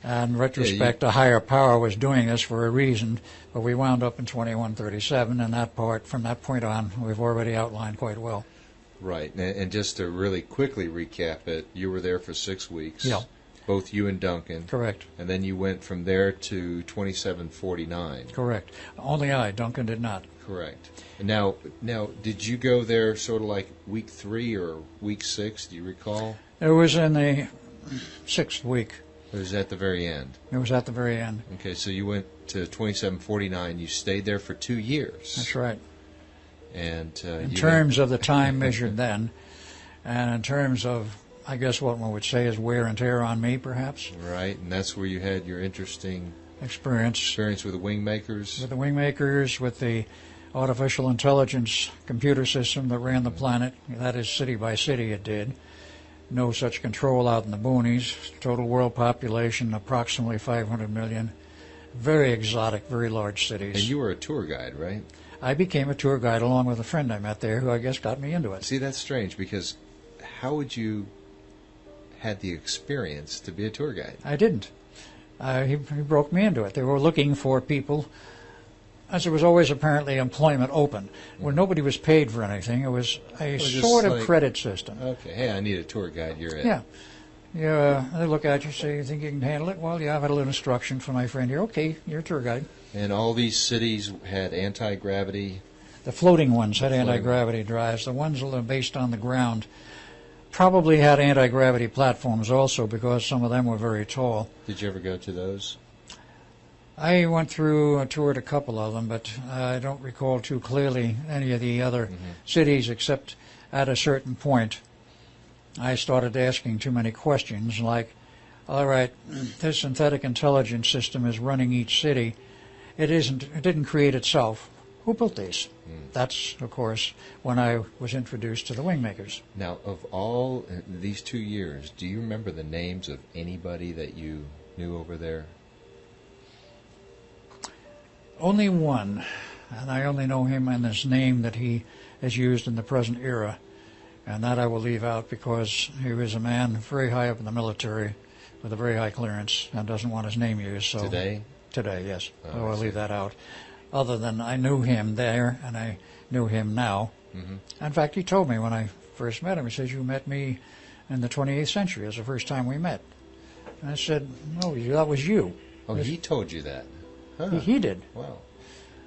Speaker 3: And in retrospect, a higher power was doing this for a reason, but we wound up in 2137, and that part, from that point on, we've already outlined quite well.
Speaker 2: Right. And, and just to really quickly recap it, you were there for six weeks.
Speaker 3: Yeah.
Speaker 2: Both you and Duncan.
Speaker 3: Correct,
Speaker 2: And then you went from there to 2749.
Speaker 3: correct. Only I, Duncan did not.
Speaker 2: Correct. And now, now, did you go there sort of like week three or week six? Do you recall?
Speaker 3: It was in the sixth week.
Speaker 2: Or was it at the very end?
Speaker 3: It was at the very end.
Speaker 2: Okay, so you went to 2749. You stayed there for two years.
Speaker 3: That's right.
Speaker 2: And uh,
Speaker 3: In terms of the time measured then, and in terms of, I guess what one would say is wear and tear on me, perhaps,
Speaker 2: right, and that's where you had your interesting
Speaker 3: experience
Speaker 2: experience with the wing makers.
Speaker 3: with the wingmakers, with the artificial intelligence computer system that ran the planet. That is, city by city, it did. No such control out in the boonies. Total world population approximately 500 million. Very exotic, very large cities.
Speaker 2: And you were a tour guide, right?
Speaker 3: I became a tour guide along with a friend I met there who I guess got me into it.
Speaker 2: See, that's strange because how would you had the experience to be a tour guide?
Speaker 3: I didn't. Uh, he, he broke me into it. They were looking for people, as there was always apparently employment open, where nobody was paid for anything. It was a
Speaker 2: was just
Speaker 3: sort of
Speaker 2: like-
Speaker 3: credit system.
Speaker 2: Okay, hey, I need a tour guide. You're in.
Speaker 3: Yeah. Yeah, they look at you, say, you think you can handle it? Well, yeah, I've had a little instruction from my friend here. Okay, you're a tour guide.
Speaker 2: And all these cities had anti gravity.
Speaker 3: The floating ones had anti-gravity drives. The ones that are based on the ground probably had anti-gravity platforms also because some of them were very tall.
Speaker 2: Did you ever go to those?
Speaker 3: I went through, uh, toured a couple of them, but I don't recall too clearly any of the other cities except at a certain point I started asking too many questions like, all right, this synthetic intelligence system is running each city. It isn't, it didn't create itself. Who built these? That's, of course, when I was introduced to the wingmakers.
Speaker 2: Now, of all uh, these two years, do you remember the names of anybody that you knew over there?
Speaker 3: Only one, and I only know him and his name that he has used in the present era, and that I will leave out because he was a man very high up in the military with a very high clearance and doesn't want his name used. So
Speaker 2: Today?
Speaker 3: today, yes.
Speaker 2: Oh,
Speaker 3: so I'll leave that out. Other than I knew him there and I knew him now.
Speaker 2: Mhm.
Speaker 3: In fact, he told me when I first met him, he says, "You met me in the 28th century. It was the first time we met." And I said, "No, that was you."
Speaker 2: Oh, he told you that. Huh.
Speaker 3: He, he did.
Speaker 2: Wow.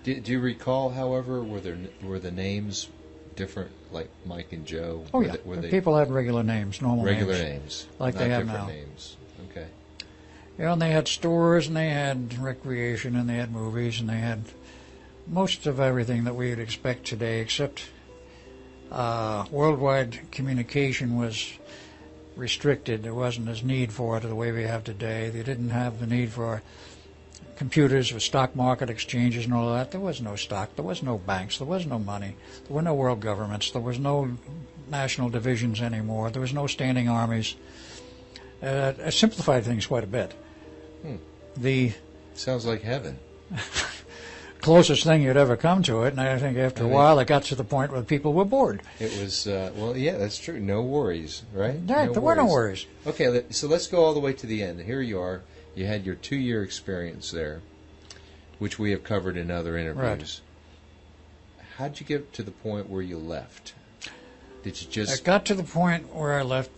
Speaker 2: Do, do you recall, however, were there were the names different, like Mike and Joe?
Speaker 3: Oh
Speaker 2: were
Speaker 3: yeah,
Speaker 2: they, they
Speaker 3: people had regular names, normal
Speaker 2: regular
Speaker 3: names.
Speaker 2: names,
Speaker 3: like they have now.
Speaker 2: names? Okay.
Speaker 3: Yeah, and they had stores and they had recreation and they had movies and they had most of everything that we would expect today, except uh, worldwide communication was restricted. There wasn't as need for it the way we have today. They didn't have the need for computers with stock market exchanges and all that. There was no stock. There was no banks. There was no money. There were no world governments. There was no national divisions anymore. There was no standing armies. Uh, it simplified things quite a bit.
Speaker 2: Hmm.
Speaker 3: The
Speaker 2: Sounds like heaven.
Speaker 3: closest thing you'd ever come to it, and I think after a while it got to the point where people were bored.
Speaker 2: It was uh, well, yeah, that's true. No worries, right?
Speaker 3: Right, there were no worries.
Speaker 2: Okay, so let's go all the way to the end. Here you are. You had your two-year experience there, which we have covered in other interviews. Right. How'd you get to the point where you left? Did you just?
Speaker 3: I got to the point where I left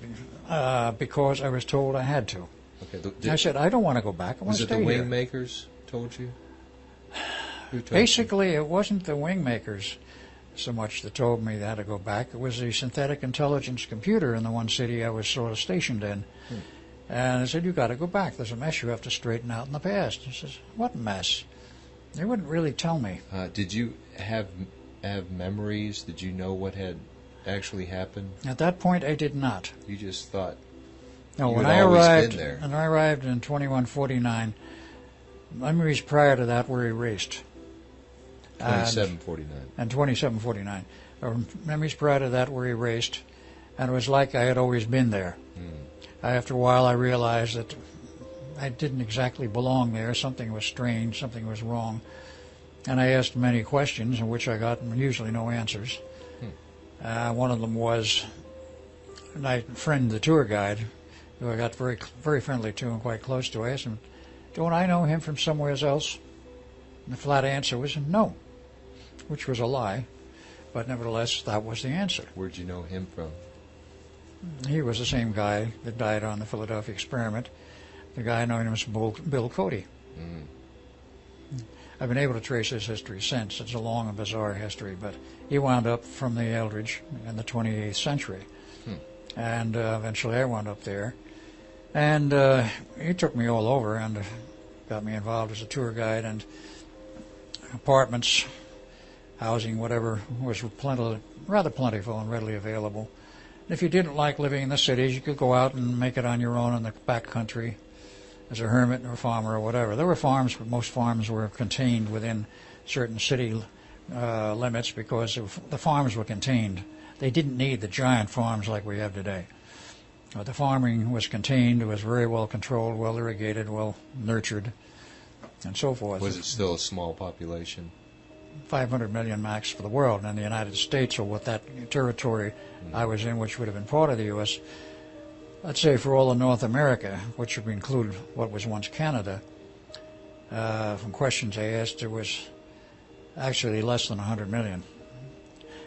Speaker 3: uh, because I was told I had to.
Speaker 2: okay? The,
Speaker 3: I said, I don't want to go back. I want
Speaker 2: was
Speaker 3: to
Speaker 2: it the
Speaker 3: stay
Speaker 2: wing
Speaker 3: here.
Speaker 2: makers told you? Who told you?
Speaker 3: Basically, it wasn't the wing makers so much that told me that to go back. It was the synthetic intelligence computer in the one city I was sort of stationed in.
Speaker 2: Hmm.
Speaker 3: And I said, you got to go back. There's a mess you have to straighten out in the past. He says, what mess? They wouldn't really tell me.
Speaker 2: Uh, did you have have memories? Did you know what had actually happened?
Speaker 3: At that point, I did not.
Speaker 2: You just thought
Speaker 3: No, when I arrived,
Speaker 2: there.
Speaker 3: when I arrived in 2149, memories prior to that were erased. And-
Speaker 2: twenty-seven forty-nine.
Speaker 3: and 2749. Or memories prior to that were erased, and it was like I had always been there.
Speaker 2: Hmm.
Speaker 3: After a while, I realized that I didn't exactly belong there. Something was strange, something was wrong. And I asked many questions, in which I got usually no answers. Uh, one of them was, my friend, the tour guide, who I got very, very friendly to and quite close to. I asked him, "Don't I know him from somewhere else?" And the flat answer was no, which was a lie, but nevertheless, that was the answer.
Speaker 2: Where'd you know him from?
Speaker 3: He was the same guy that died on the Philadelphia experiment. The guy known as Bill, Bill Cody.
Speaker 2: Mm.
Speaker 3: I've been able to trace his history since. It's a long and bizarre history, but he wound up from the Eldridge in the 28th century.
Speaker 2: Hmm.
Speaker 3: And uh, eventually I wound up there. And uh, he took me all over and got me involved as a tour guide and apartments, housing, whatever was plenty, rather plentiful and readily available. If you didn't like living in the cities, you could go out and make it on your own in the back country as a hermit or farmer or whatever. There were farms, but most farms were contained within certain city uh, limits because the farms were contained. They didn't need the giant farms like we have today. Uh, the farming was contained, was very well controlled, well irrigated, well nurtured, and so forth.
Speaker 2: Was it still a small population?
Speaker 3: 500 million max for the world, and the United States, or what that territory mm. I was in, which would have been part of the U.S., let's say for all of North America, which would include what was once Canada, uh, from questions I asked, there was actually less than 100 million.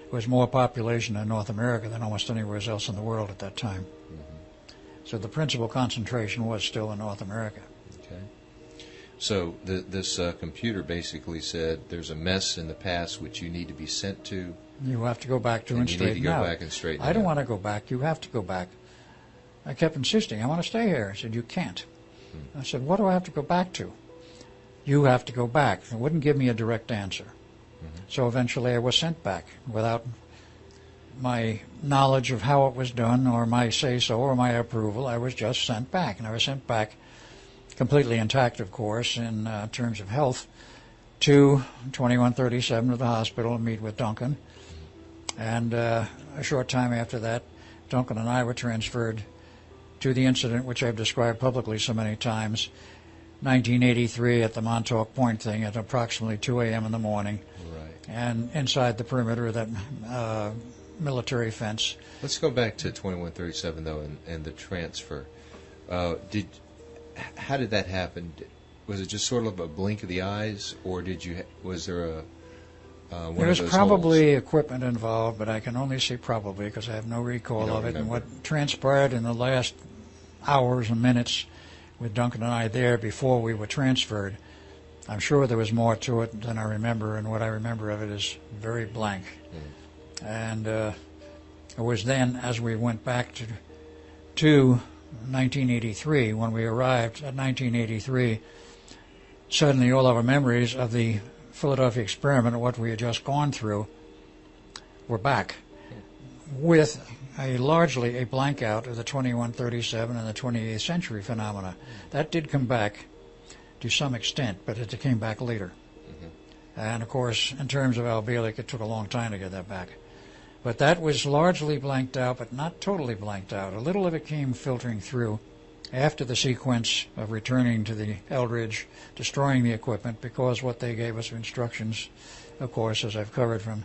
Speaker 3: It was more population in North America than almost anywhere else in the world at that time. Mm-hmm. So the principal concentration was still in North America.
Speaker 2: So the, this uh, computer basically said there's a mess in the past which you need to be sent to.
Speaker 3: You have to go back to and,
Speaker 2: and
Speaker 3: straighten
Speaker 2: out. Need to go
Speaker 3: out.
Speaker 2: back and straighten
Speaker 3: I don't
Speaker 2: out.
Speaker 3: want to go back. You have to go back. I kept insisting, I want to stay here. I said, You can't. Hmm. I said, What do I have to go back to? You have to go back. It wouldn't give me a direct answer. Mm-hmm. So eventually I was sent back without my knowledge of how it was done or my say so or my approval. I was just sent back. And I was sent back completely intact, of course, in uh, terms of health, to 2137 to the hospital to meet with Duncan. And uh, a short time after that, Duncan and I were transferred to the incident which I've described publicly so many times, 1983 at the Montauk Point thing at approximately 2 a.m. in the morning.
Speaker 2: Right.
Speaker 3: And inside the perimeter of that uh, military fence.
Speaker 2: Let's go back to 2137 though, and, and the transfer. Uh, did how did that happen? Was it just sort of a blink of the eyes, or did you was there a uh,
Speaker 3: there was probably holes? equipment involved, but I can only say probably because I have no recall of it.
Speaker 2: Remember.
Speaker 3: And what transpired in the last hours and minutes with Duncan and I there before we were transferred, I'm sure there was more to it than I remember, and what I remember of it is very blank. Mm. And uh, it was then, as we went back to, to 1983, when we arrived at 1983, suddenly all our memories of the Philadelphia experiment and what we had just gone through were back with a largely a blank out of the 2137 and the 28th century phenomena. That did come back to some extent, but it came back later. Mm-hmm. And of course, in terms of Al it took a long time to get that back. But that was largely blanked out, but not totally blanked out. A little of it came filtering through after the sequence of returning to the Eldridge, destroying the equipment, because what they gave us instructions, of course, as I've covered from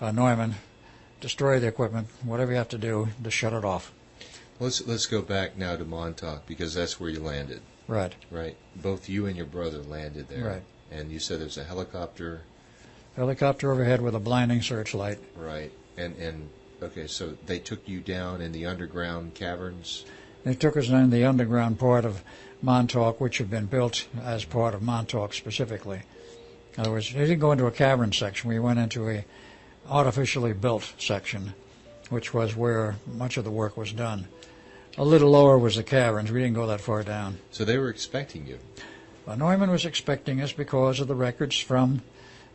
Speaker 3: uh, Neumann, destroy the equipment, whatever you have to do to shut it off.
Speaker 2: Let's let's go back now to Montauk because that's where you landed.
Speaker 3: Right.
Speaker 2: Right. Both you and your brother landed there.
Speaker 3: Right.
Speaker 2: And you said there's a helicopter.
Speaker 3: Helicopter overhead with a blinding searchlight.
Speaker 2: Right. And and okay, so they took you down in the underground caverns.
Speaker 3: They took us down in the underground part of Montauk, which had been built as part of Montauk specifically. In other words, they didn't go into a cavern section. We went into a artificially built section, which was where much of the work was done. A little lower was the caverns. We didn't go that far down.
Speaker 2: So they were expecting you.
Speaker 3: Well, Neumann was expecting us because of the records from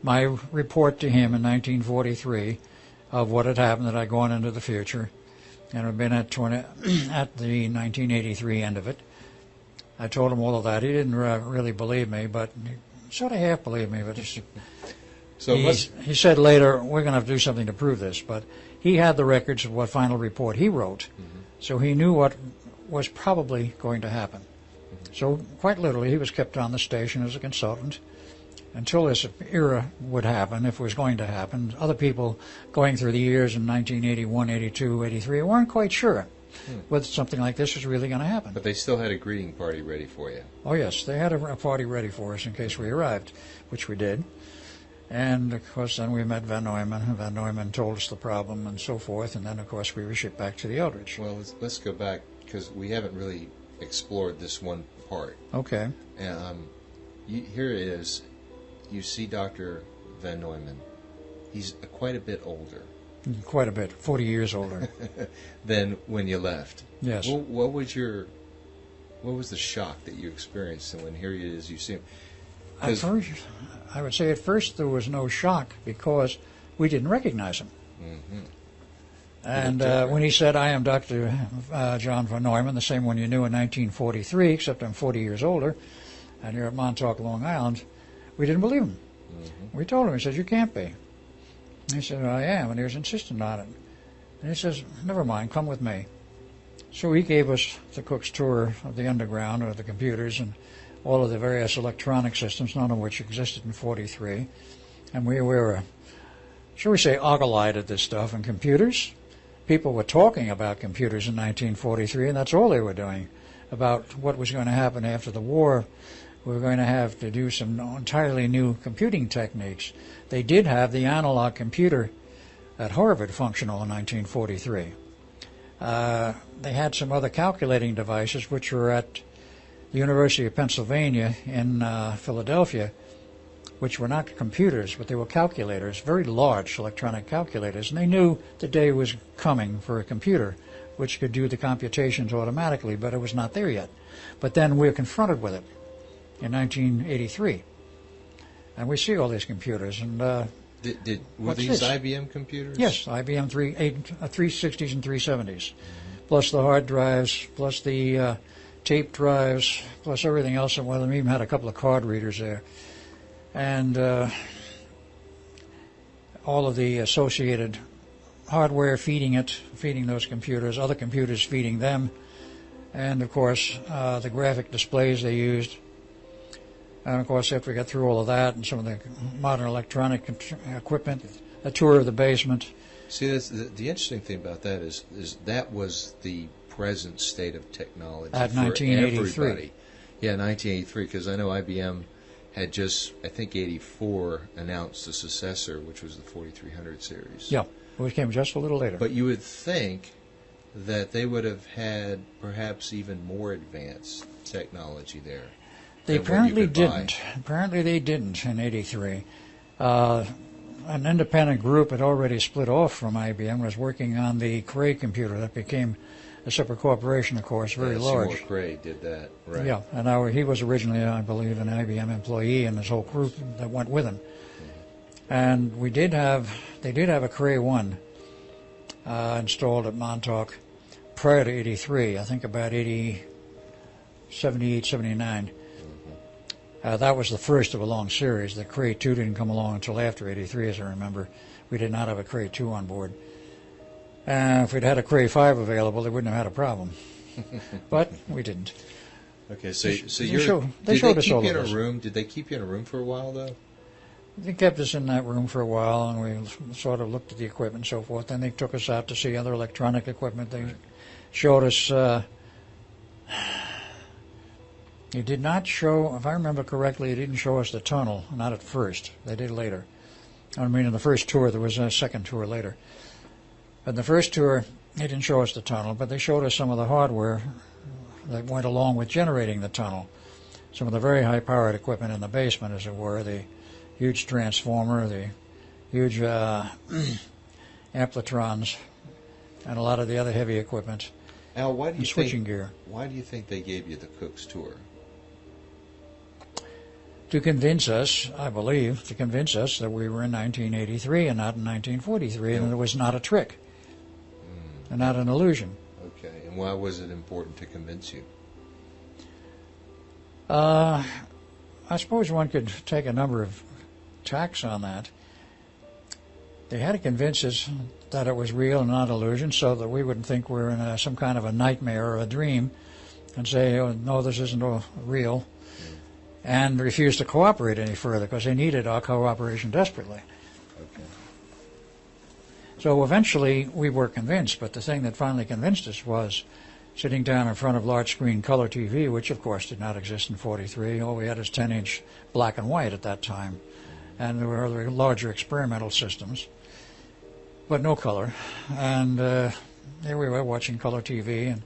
Speaker 3: my report to him in 1943 of what had happened that I'd gone into the future and had been at 20, at the 1983 end of it. I told him all of that. He didn't really believe me, but he sort of half believed me. But
Speaker 2: so
Speaker 3: he, he said later, we're going to have to do something to prove this. But he had the records of what final report he wrote, mm-hmm. so he knew what was probably going to happen. Mm-hmm. So, quite literally, he was kept on the station as a consultant until this era would happen, if it was going to happen. Other people going through the years in 1981, 82, 83 weren't quite sure hmm. whether something like this was really going to happen.
Speaker 2: But they still had a greeting party ready for you.
Speaker 3: Oh, yes, they had a, a party ready for us in case we arrived, which we did. And of course, then we met von Neumann. von Neumann told us the problem and so forth. And then, of course, we were shipped back to the Eldridge.
Speaker 2: Well, let's, let's go back because we haven't really explored this one part.
Speaker 3: Okay.
Speaker 2: Um, you, here it is. You see Dr. von Neumann. He's quite a bit older.
Speaker 3: Quite a bit, 40 years older.
Speaker 2: than when you left.
Speaker 3: Yes.
Speaker 2: What, what was your, what was the shock that you experienced when here he is, you see him?
Speaker 3: At first, I would say at first there was no shock because we didn't recognize him. Mm-hmm. And uh, when he said, I am Dr. Uh, John von Neumann, the same one you knew in 1943, except I'm 40 years older, and you're at Montauk, Long Island, we didn't believe him. Mm-hmm. We told him, he said, You can't be. And he said, I am, and he was insistent on it. And he says, Never mind, come with me. So he gave us the cook's tour of the underground, or the computers, and all of the various electronic systems, none of which existed in 43. And we were, shall we say, ogle-eyed at this stuff and computers. People were talking about computers in 1943, and that's all they were doing about what was going to happen after the war. We were going to have to do some entirely new computing techniques. They did have the analog computer at Harvard functional in 1943. Uh, they had some other calculating devices which were at the University of Pennsylvania in uh, Philadelphia, which were not computers, but they were calculators, very large electronic calculators, and they knew the day was coming for a computer which could do the computations automatically, but it was not there yet. But then we were confronted with it in 1983, and we see all these computers, and uh,
Speaker 2: did, did, were these this? IBM computers?
Speaker 3: Yes, IBM 3, 8, uh, 360s and 370s, mm-hmm. plus the hard drives, plus the uh, tape drives, plus everything else. And one of them even had a couple of card readers there. And uh, all of the associated hardware feeding it, feeding those computers, other computers feeding them, and of course uh, the graphic displays they used. And of course, after we got through all of that and some of the modern electronic equipment, a tour of the basement.
Speaker 2: See, the, the interesting thing about that is, is that was the present state of technology
Speaker 3: at 1983. Everybody.
Speaker 2: Yeah, 1983, because I know IBM had just, I think, 84 announced the successor, which was the 4300 series.
Speaker 3: Yeah, which came just a little later.
Speaker 2: But you would think that they would have had perhaps even more advanced technology there.
Speaker 3: They apparently didn't. Buy. Apparently they didn't in 83. Uh, an independent group had already split off from IBM, was working on the Cray computer that became a separate corporation, of course, very
Speaker 2: yeah,
Speaker 3: large.
Speaker 2: Seymour Cray did that, right?
Speaker 3: Yeah, and our, he was originally, I believe, an IBM employee, and his whole group that went with him. Mm-hmm. And we did have, they did have a Cray one uh, installed at Montauk prior to '83. I think about 80, 78, 79. Uh, that was the first of a long series. The Cray 2 didn't come along until after 83, as I remember. We did not have a Cray 2 on board. Uh, if we'd had a Cray 5 available, they wouldn't have had a problem. but we didn't.
Speaker 2: Okay, so so
Speaker 3: you
Speaker 2: show,
Speaker 3: they
Speaker 2: did
Speaker 3: showed
Speaker 2: they
Speaker 3: us
Speaker 2: keep
Speaker 3: all
Speaker 2: you in
Speaker 3: a
Speaker 2: room? Did they keep you in a room for a while though?
Speaker 3: They kept us in that room for a while, and we sort of looked at the equipment and so forth. Then they took us out to see other electronic equipment. They showed us. Uh, he did not show, if I remember correctly, it didn't show us the tunnel. Not at first. They did later. I mean, in the first tour, there was a second tour later. But the first tour, they didn't show us the tunnel, but they showed us some of the hardware that went along with generating the tunnel. Some of the very high-powered equipment in the basement, as it were, the huge transformer, the huge uh, amplitrons, and a lot of the other heavy equipment.
Speaker 2: Al, why do you
Speaker 3: switching
Speaker 2: think,
Speaker 3: gear?
Speaker 2: Why do you think they gave you the Cook's tour?
Speaker 3: To convince us, I believe, to convince us that we were in 1983 and not in 1943, and it was not a trick and not an illusion.
Speaker 2: Okay, and why was it important to convince you?
Speaker 3: Uh, I suppose one could take a number of tacks on that. They had to convince us that it was real and not illusion so that we wouldn't think we we're in a, some kind of a nightmare or a dream and say, oh, no, this isn't real, and refused to cooperate any further because they needed our cooperation desperately.
Speaker 2: Okay.
Speaker 3: So eventually we were convinced, but the thing that finally convinced us was sitting down in front of large screen color TV, which of course did not exist in 43. All we had is 10 inch black and white at that time. And there were other larger experimental systems, but no color. And uh, there we were watching color TV and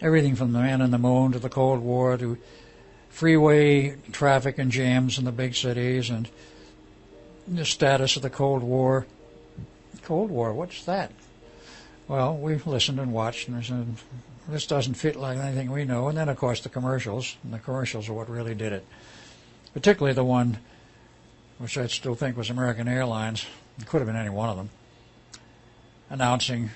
Speaker 3: everything from the man in the moon to the Cold War to freeway traffic and jams in the big cities and the status of the Cold War. Cold War, what's that? Well, we listened and watched and said, this doesn't fit like anything we know. And then, of course, the commercials. And the commercials are what really did it. Particularly the one, which I still think was American Airlines. It could have been any one of them. Announcing,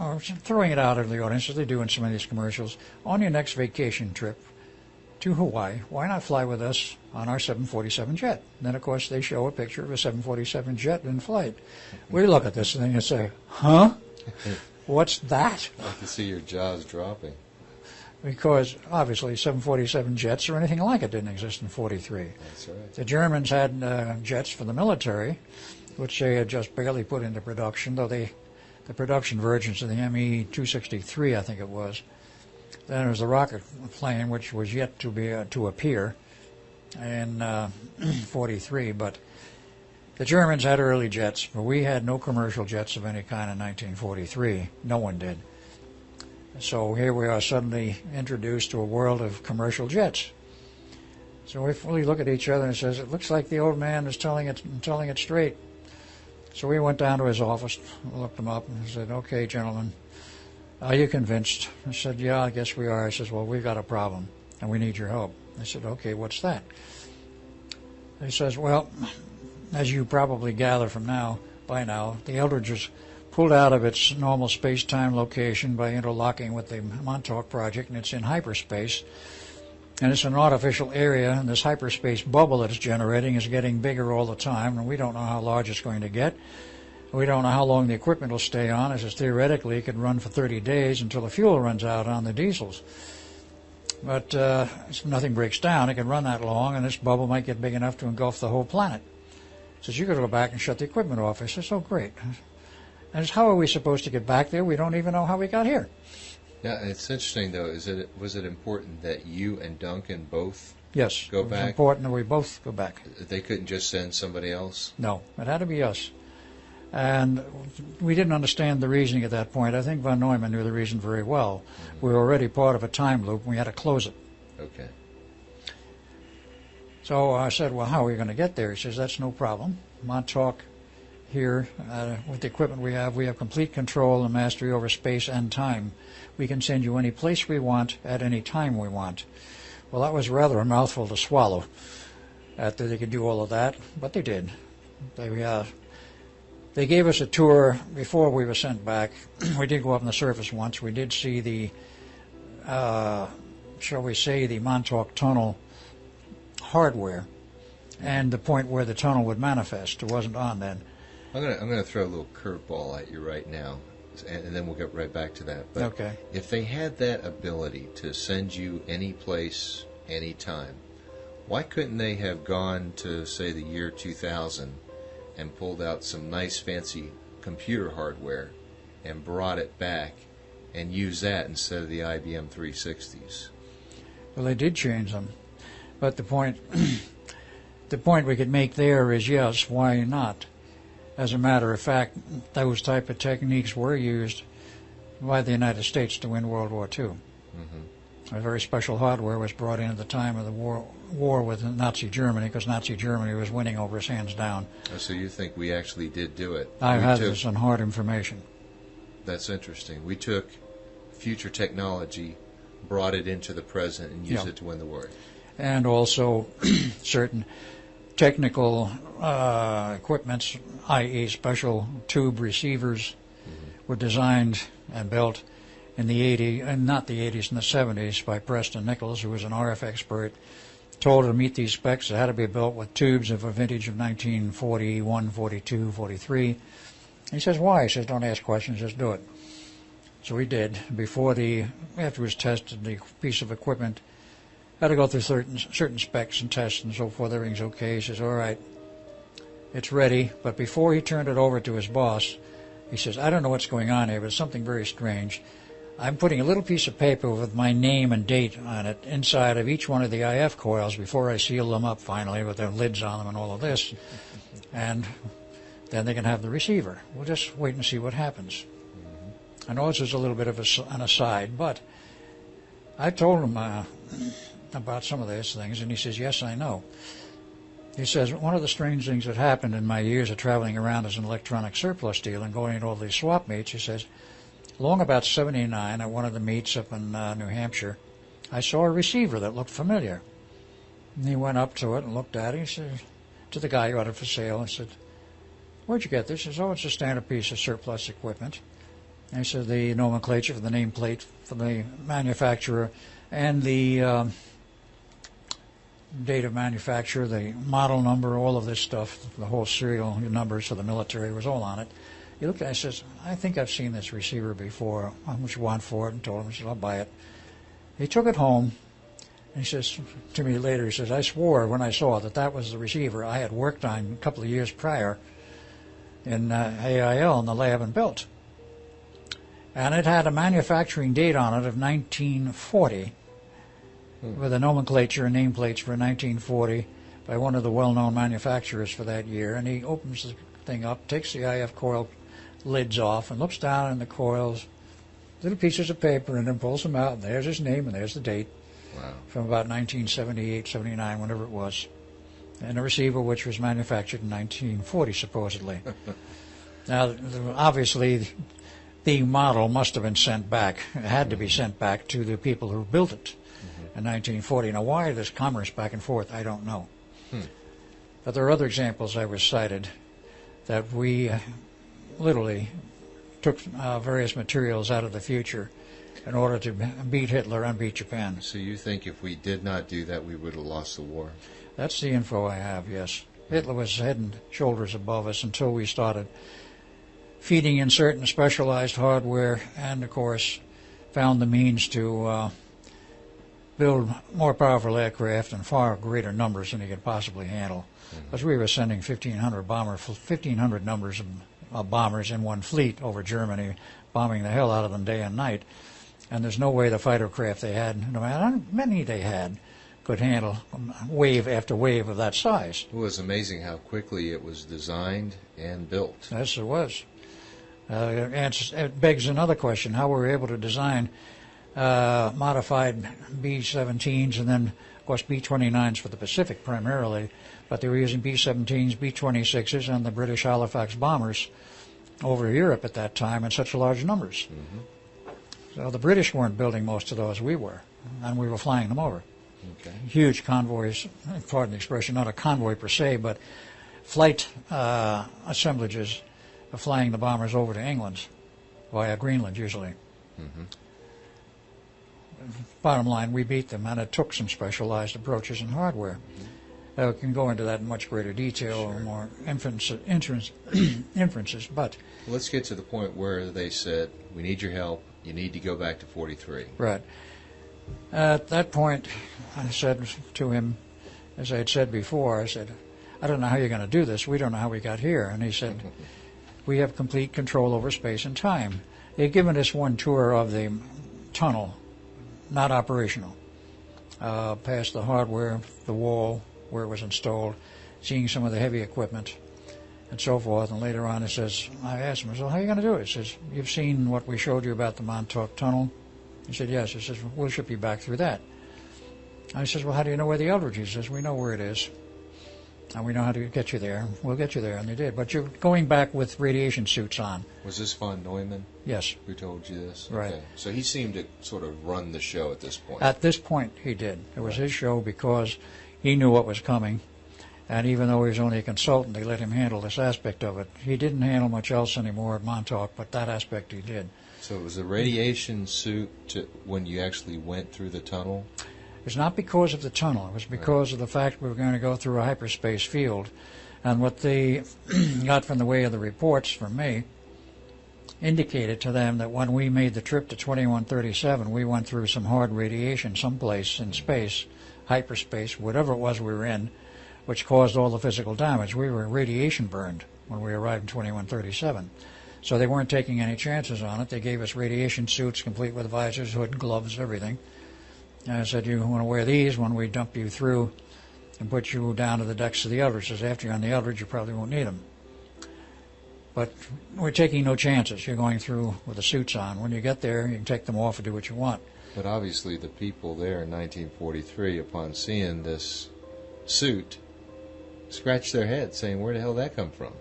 Speaker 3: or throwing it out of the audience, as they do in some of these commercials, on your next vacation trip to Hawaii, why not fly with us on our 747 jet? And then, of course, they show a picture of a 747 jet in flight. We look at this thing and then you say, huh? What's that?
Speaker 2: I can see your jaws dropping.
Speaker 3: Because obviously 747 jets or anything like it didn't exist in 43.
Speaker 2: That's right.
Speaker 3: The Germans had uh, jets for the military, which they had just barely put into production, though they, the production versions of the Me-263, I think it was. Then there was the rocket plane, which was yet to be uh, to appear in uh, 43, but the Germans had early jets, but we had no commercial jets of any kind in 1943. No one did. So here we are suddenly introduced to a world of commercial jets. So we fully look at each other and says, "It looks like the old man is telling it telling it straight." So we went down to his office, looked him up, and said, "Okay, gentlemen, are you convinced?" I said, "Yeah, I guess we are." He says, "Well, we've got a problem, and we need your help." I said, "Okay, what's that?" He says, "Well, as you probably gather from now, by now, the Eldridge was pulled out of its normal space-time location by interlocking with the Montauk project, and it's in hyperspace. And it's an artificial area, and this hyperspace bubble that it's generating is getting bigger all the time, and we don't know how large it's going to get. We don't know how long the equipment will stay on. It says theoretically it could run for 30 days until the fuel runs out on the diesels. But uh, if nothing breaks down, it can run that long, and this bubble might get big enough to engulf the whole planet says, you got to go back and shut the equipment off. I says, oh, great. And says, how are we supposed to get back there? We don't even know how we got here.
Speaker 2: Yeah, it's interesting though. Is it was it important that you and Duncan both
Speaker 3: Yes.
Speaker 2: Go
Speaker 3: it was
Speaker 2: back.
Speaker 3: important that we both go back.
Speaker 2: they couldn't just send somebody else?
Speaker 3: No, it had to be us. And we didn't understand the reasoning at that point. I think von Neumann knew the reason very well. We were already part of a time loop, and we had to close it.
Speaker 2: Okay.
Speaker 3: So I said, well, how are we going to get there? He says, that's no problem. Montauk here, uh, with the equipment we have, we have complete control and mastery over space and time. We can send you any place we want at any time we want. Well, that was rather a mouthful to swallow, after they could do all of that, but they did. They, uh, they gave us a tour before we were sent back. we did go up on the surface once. We did see the, uh, shall we say, the Montauk Tunnel hardware and the point where the tunnel would manifest. It wasn't on then.
Speaker 2: I'm gonna I'm gonna throw a little curveball at you right now, and, and then we'll get right back to that. But
Speaker 3: Okay.
Speaker 2: if they had that ability to send you any place, anytime, why couldn't they have gone to say the year 2000 and pulled out some nice fancy computer hardware and brought it back and used that instead of the IBM 360s?
Speaker 3: Well, they did change them, but the point, the point we could make there is yes, why not? As a matter of fact, those type of techniques were used by the United States to win World War II.
Speaker 2: Mm-hmm.
Speaker 3: A very special hardware was brought in at the time of the war, war with Nazi Germany because Nazi Germany was winning over us hands down.
Speaker 2: Oh, so you think we actually did do it?
Speaker 3: I
Speaker 2: We
Speaker 3: have
Speaker 2: took-
Speaker 3: this on hard information.
Speaker 2: That's interesting. We took future technology, brought it into the present, and used
Speaker 3: Yeah.
Speaker 2: it to win the war.
Speaker 3: and also certain technical uh, equipments, i.e., special tube receivers, were designed and built in the 80s, and not the 80s, in the 70s by Preston Nichols, who was an RF expert. Told to meet these specs, it had to be built with tubes of a vintage of 1941, 42, 43. He says, why? He says, don't ask questions, just do it. So we did. Before the, after it was tested, the piece of equipment had to go through certain, certain specs and tests and so forth. Everything's okay. He says, all right, it's ready. But before he turned it over to his boss, he says, I don't know what's going on here, but it's something very strange. I'm putting a little piece of paper with my name and date on it inside of each one of the IF coils before I seal them up finally with their lids on them and all of this. And then they can have the receiver. We'll just wait and see what happens. I know this is a little bit of a, an aside, but I told him uh, about some of these things, and he says, Yes, I know. He says, One of the strange things that happened in my years of traveling around as an electronic surplus dealer and going to all these swap meets, he says, Long about 79, at one of the meets up in uh, New Hampshire, I saw a receiver that looked familiar. And he went up to it and looked at it. He said, to the guy who had it for sale, and said, Where'd you get this? He says, Oh, it's a standard piece of surplus equipment. And he said, The nomenclature for the nameplate for the manufacturer and the um, date of manufacture, the model number, all of this stuff, the whole serial numbers for the military was all on it. He looked at it and says, I think I've seen this receiver before. How much you want for it? And told him, he said, I'll buy it. He took it home. And he says to me later, he says, I swore when I saw that that was the receiver I had worked on a couple of years prior in uh, AIL in the lab and built. And it had a manufacturing date on it of 1940 hmm. with a nomenclature and nameplates for 1940 by one of the well-known manufacturers for that year. And he opens the thing up, takes the IF coil lids off, and looks down in the coils, little pieces of paper, and then pulls them out. And there's his name, and there's the date wow. from about 1978, 79, whenever it was. And a receiver which was manufactured in 1940, supposedly. now, obviously, the model must have been sent back, it had to be sent back to the people who built it mm-hmm. in 1940. Now, why this commerce back and forth, I don't know. Hmm. But there are other examples I was cited that we uh, literally took uh, various materials out of the future in order to beat Hitler and beat Japan.
Speaker 2: So you think if we did not do that, we would have lost the war?
Speaker 3: That's the info I have, yes. Hitler was head and shoulders above us until we started feeding in certain specialized hardware and, of course, found the means to uh, build more powerful aircraft in far greater numbers than he could possibly handle. Because mm-hmm. we were sending 1,500 bomber, 1,500 numbers of uh, bombers in one fleet over Germany, bombing the hell out of them day and night. And there's no way the fighter craft they had, no matter how many they had, could handle wave after wave of that size.
Speaker 2: It was amazing how quickly it was designed and built.
Speaker 3: Yes, it was. Uh, it begs another question: How were we able to design uh, modified B-17s and then, of course, B-29s for the Pacific primarily, but they were using B-17s, B-26s, and the British Halifax bombers over Europe at that time in such large numbers. Mm-hmm. So the British weren't building most of those; we were, and we were flying them over. Okay. Huge convoys, pardon the expression, not a convoy per se, but flight uh, assemblages of flying the bombers over to England via Greenland usually. Mm-hmm. Bottom line, we beat them, and it took some specialized approaches and hardware. Mm-hmm. Uh, can go into that in much greater detail sure. or more inference, inference, inferences, but.
Speaker 2: Let's get to the point where they said, we need your help, you need to go back to 43.
Speaker 3: Right. At that point, I said to him, as I had said before, I said, I don't know how you're going to do this. We don't know how we got here. And he said, we have complete control over space and time. They've given us one tour of the tunnel, not operational, uh, past the hardware, the wall where it was installed, seeing some of the heavy equipment and so forth. And later on, he says, I asked him, so how are you going to do it? He says, you've seen what we showed you about the Montauk Tunnel? He said, yes. He says, we'll ship you back through that. I says, well, how do you know where the Eldridge is? He says, we know where it is and we know how to get you there. We'll get you there, and they did. But you're going back with radiation suits on.
Speaker 2: Was this von Neumann?
Speaker 3: Yes.
Speaker 2: Who told you this?
Speaker 3: Right. Okay.
Speaker 2: So he seemed to sort of run the show at this point.
Speaker 3: At this point, he did. It was right. his show because he knew what was coming, and even though he was only a consultant, they let him handle this aspect of it. He didn't handle much else anymore at Montauk, but that aspect he did.
Speaker 2: So it was a radiation suit to, when you actually went through the tunnel?
Speaker 3: It was not because of the tunnel. It was because of the fact we were going to go through a hyperspace field. And what they got from the way of the reports from me indicated to them that when we made the trip to 2137, we went through some hard radiation someplace in space, hyperspace, whatever it was we were in, which caused all the physical damage. We were radiation burned when we arrived in 2137. So they weren't taking any chances on it. They gave us radiation suits complete with visors, hood, gloves, everything. And I said, you want to wear these when we dump you through and put you down to the decks of the Eldridge. Says after you're on the Eldridge, you probably won't need them. But we're taking no chances. You're going through with the suits on. When you get there, you can take them off and do what you want.
Speaker 2: But obviously, the people there in 1943, upon seeing this suit, scratched their heads, saying, "Where the hell did that come from?"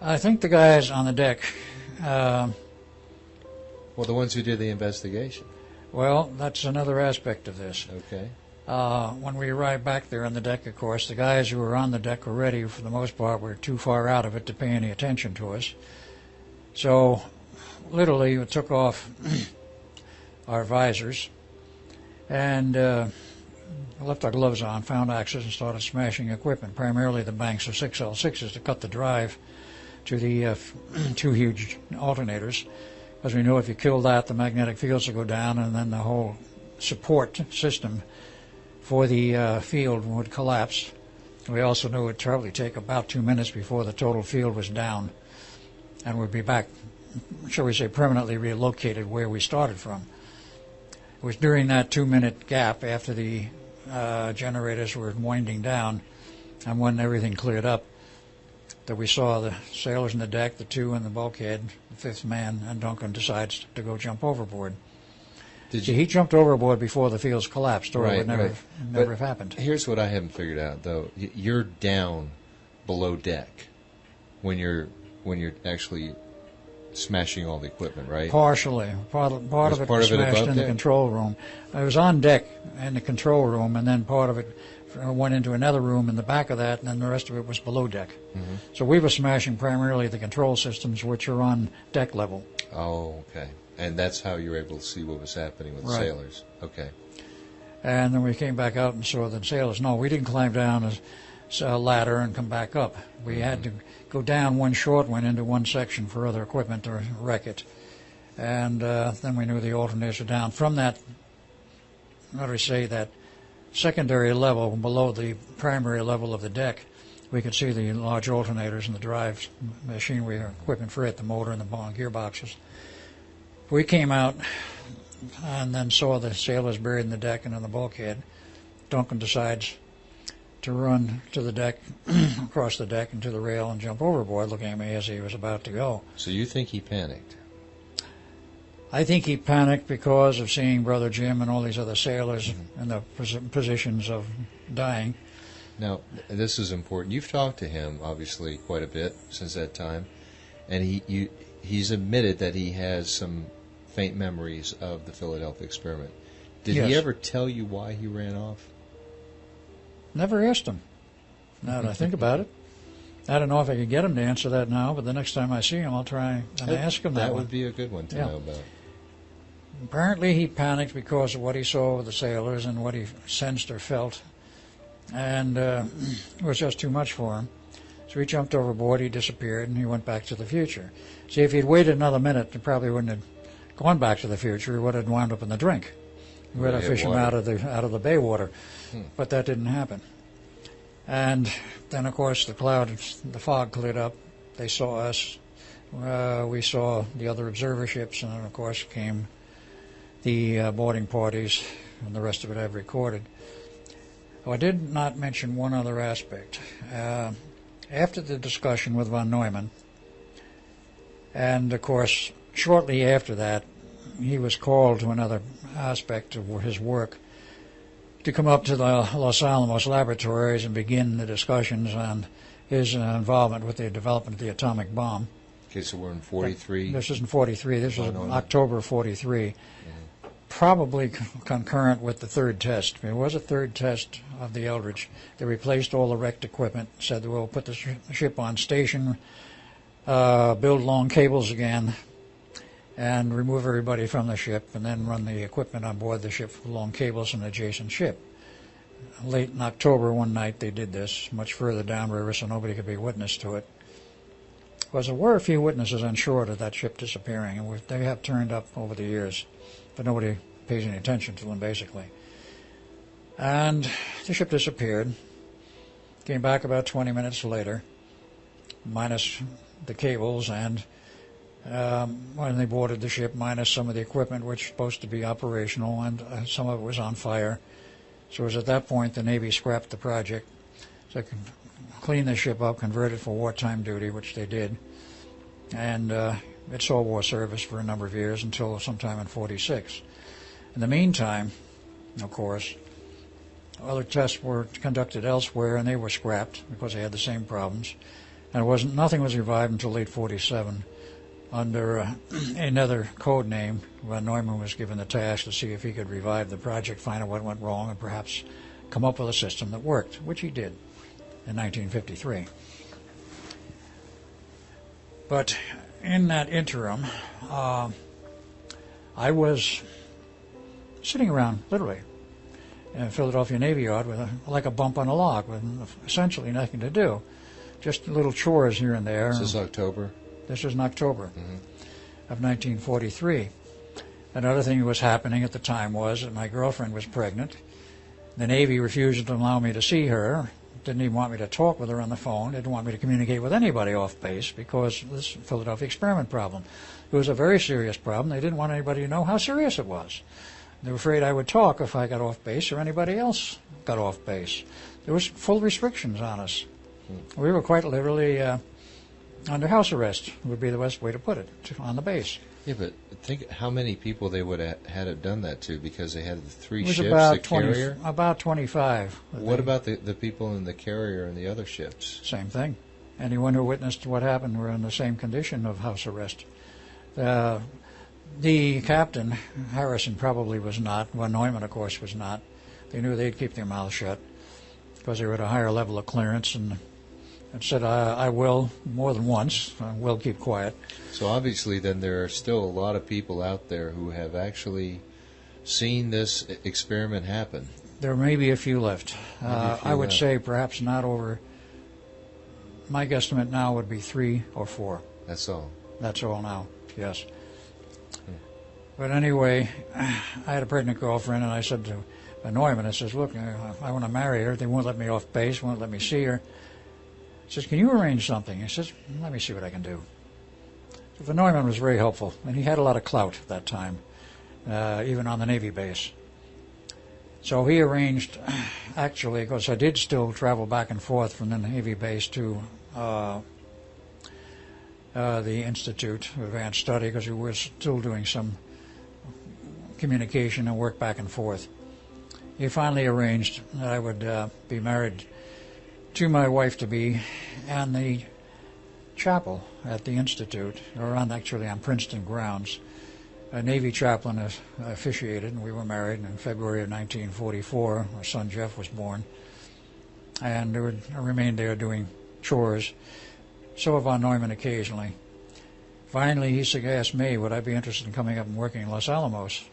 Speaker 3: I think the guys on the deck. Uh,
Speaker 2: Well, the ones who did the investigation.
Speaker 3: well, that's another aspect of this.
Speaker 2: Okay.
Speaker 3: Uh, when we arrived back there on the deck, of course, the guys who were on the deck already, for the most part, were too far out of it to pay any attention to us. So, literally, we took off our visors and uh, left our gloves on, found axes, and started smashing equipment, primarily the banks of 6L6s to cut the drive to the uh, two huge alternators. Because we know if you kill that, the magnetic fields will go down, and then the whole support system for the uh, field would collapse. We also knew it would probably take about two minutes before the total field was down and we'd be back, shall we say, permanently relocated where we started from. It was during that two minute gap after the uh, generators were winding down and when everything cleared up that we saw the sailors in the deck, the two in the bulkhead, the fifth man, and Duncan decides to go jump overboard.
Speaker 2: Did
Speaker 3: See,
Speaker 2: you?
Speaker 3: he jumped overboard before the fields collapsed, or it would never,
Speaker 2: right.
Speaker 3: never
Speaker 2: But
Speaker 3: have happened.
Speaker 2: Here's what I haven't figured out, though. You're down below deck when you're when you're actually smashing all the equipment, right?
Speaker 3: Partially. Part, of- part of it
Speaker 2: part
Speaker 3: was
Speaker 2: of it
Speaker 3: smashed in the
Speaker 2: deck?
Speaker 3: control room. I was on deck in the control room, and then part of it went into another room in the back of that, and then the rest of it was below deck.
Speaker 2: Mm-hmm.
Speaker 3: So we were smashing primarily the control systems, which are on deck level.
Speaker 2: Oh, okay. And that's how you were able to see what was happening with the sailors. Okay.
Speaker 3: And then we came back out and saw the sailors. No, we didn't climb down a, ladder and come back up. We had to go down one short one into one section for other equipment to wreck it. And uh, then we knew the alternators were down. From that, do we say, that secondary level below the primary level of the deck, we could see the large alternators and the drives, machinery, equipment for it, the motor and the gearboxes. We came out and then saw the sailors buried in the deck and in the bulkhead. Duncan decides to run to the deck, across the deck and to the rail and jump overboard, looking at me as he was about to go.
Speaker 2: So you think he panicked?
Speaker 3: I think he panicked because of seeing Brother Jim and all these other sailors mm-hmm. in the pos- positions of dying.
Speaker 2: Now, this is important. You've talked to him, obviously, quite a bit since that time, and he you, he's admitted that he has some faint memories of the Philadelphia experiment. Did he ever tell you why he ran off?
Speaker 3: Never asked him. Now that I think about it, I don't know if I could get him to answer that now, but the next time I see him, I'll try and ask him that,
Speaker 2: That
Speaker 3: one.
Speaker 2: would be a good one to
Speaker 3: Yeah.
Speaker 2: know about.
Speaker 3: Apparently, he panicked because of what he saw with the sailors and what he sensed or felt, and uh, it was just too much for him. So he jumped overboard, he disappeared, and he went back to the future. See, if he'd waited another minute, he probably wouldn't have gone back to the future. He would have wound up in the drink. We would have fished him out of the out of the bay water, But that didn't happen. And then, of course, the cloud, the fog cleared up. They saw us. Uh, we saw the other observer ships, and then, of course, came the uh, boarding parties, and the rest of it I've recorded. Oh, I did not mention one other aspect. Uh, after the discussion with von Neumann, and of course, shortly after that, he was called to another aspect of his work to come up to the Los Alamos laboratories and begin the discussions on his uh, involvement with the development of the atomic bomb.
Speaker 2: Okay, so we're in 43.
Speaker 3: This isn't 43. This was
Speaker 2: Oh.
Speaker 3: October 43. Probably c- concurrent with the third test. There was a third test of the Eldridge. They replaced all the wrecked equipment, said we'll put the sh- ship on station, uh, build long cables again, and remove everybody from the ship, and then run the equipment on board the ship along cables cables and adjacent ship. Late in October, one night, they did this, much further downriver, so nobody could be witness to it. Because there were a few witnesses on shore to that ship disappearing, and they have turned up over the years, but nobody pays any attention to them, basically. And the ship disappeared. Came back about 20 minutes later, minus the cables and um, when they boarded the ship, minus some of the equipment which was supposed to be operational, and uh, some of it was on fire. So it was at that point the Navy scrapped the project. Could clean the ship up, convert it for wartime duty, which they did. And uh, it saw war service for a number of years until sometime in 46. In the meantime, of course, other tests were conducted elsewhere and they were scrapped because they had the same problems. And it wasn't, nothing was revived until late 47 under uh, another code name. Von Neumann was given the task to see if he could revive the project, find out what went wrong, and perhaps come up with a system that worked, which he did in 1953. But in that interim, uh, I was sitting around, literally, in Philadelphia Navy Yard with a, like a bump on a log with essentially nothing to do. Just little chores here and there.
Speaker 2: This is October?
Speaker 3: This was in October mm-hmm. of 1943. Another thing that was happening at the time was that my girlfriend was pregnant. The Navy refused to allow me to see her. Didn't even want me to talk with her on the phone. Didn't want me to communicate with anybody off base because this Philadelphia experiment problem. It was a very serious problem. They didn't want anybody to know how serious it was. They were afraid I would talk if I got off base or anybody else got off base. There was full restrictions on us. Hmm. We were quite literally uh, under house arrest would be the best way to put it to, on the base.
Speaker 2: Yeah, but think how many people they would have had it done that to because they had the three
Speaker 3: it was
Speaker 2: ships,
Speaker 3: about
Speaker 2: the 20, carrier.
Speaker 3: About twenty-five.
Speaker 2: What they, about the the people in the carrier and the other ships?
Speaker 3: Same thing. Anyone who witnessed what happened were in the same condition of house arrest. Uh, the captain, Harrison, probably was not. Von Neumann, of course, was not. They knew they'd keep their mouths shut because they were at a higher level of clearance and and said, I, I will, more than once. I will keep quiet.
Speaker 2: So obviously, then there are still a lot of people out there who have actually seen this experiment happen.
Speaker 3: There may be a few left. Uh, few I would left. say perhaps not over. My guesstimate now would be three or four.
Speaker 2: That's all.
Speaker 3: That's all now. Yes. Hmm. But anyway, I had a pregnant girlfriend, and I said to Neumann, I says, "Look, I want to marry her. They won't let me off base. Won't let me see her." Says, Can you arrange something? He says, Let me see what I can do. So Von Neumann was very helpful, and he had a lot of clout at that time, uh, even on the Navy base. So he arranged, actually, because I did still travel back and forth from the Navy base to uh, uh, the Institute of Advanced Study, because we were still doing some communication and work back and forth. He finally arranged that I would uh, be married to my wife to be and the chapel at the Institute, or on actually on Princeton grounds. A Navy chaplain officiated, and we were married in February of 1944. Our son Jeff was born, and I remained there doing chores. So von Neumann occasionally. Finally, he asked me, would I be interested in coming up and working in Los Alamos?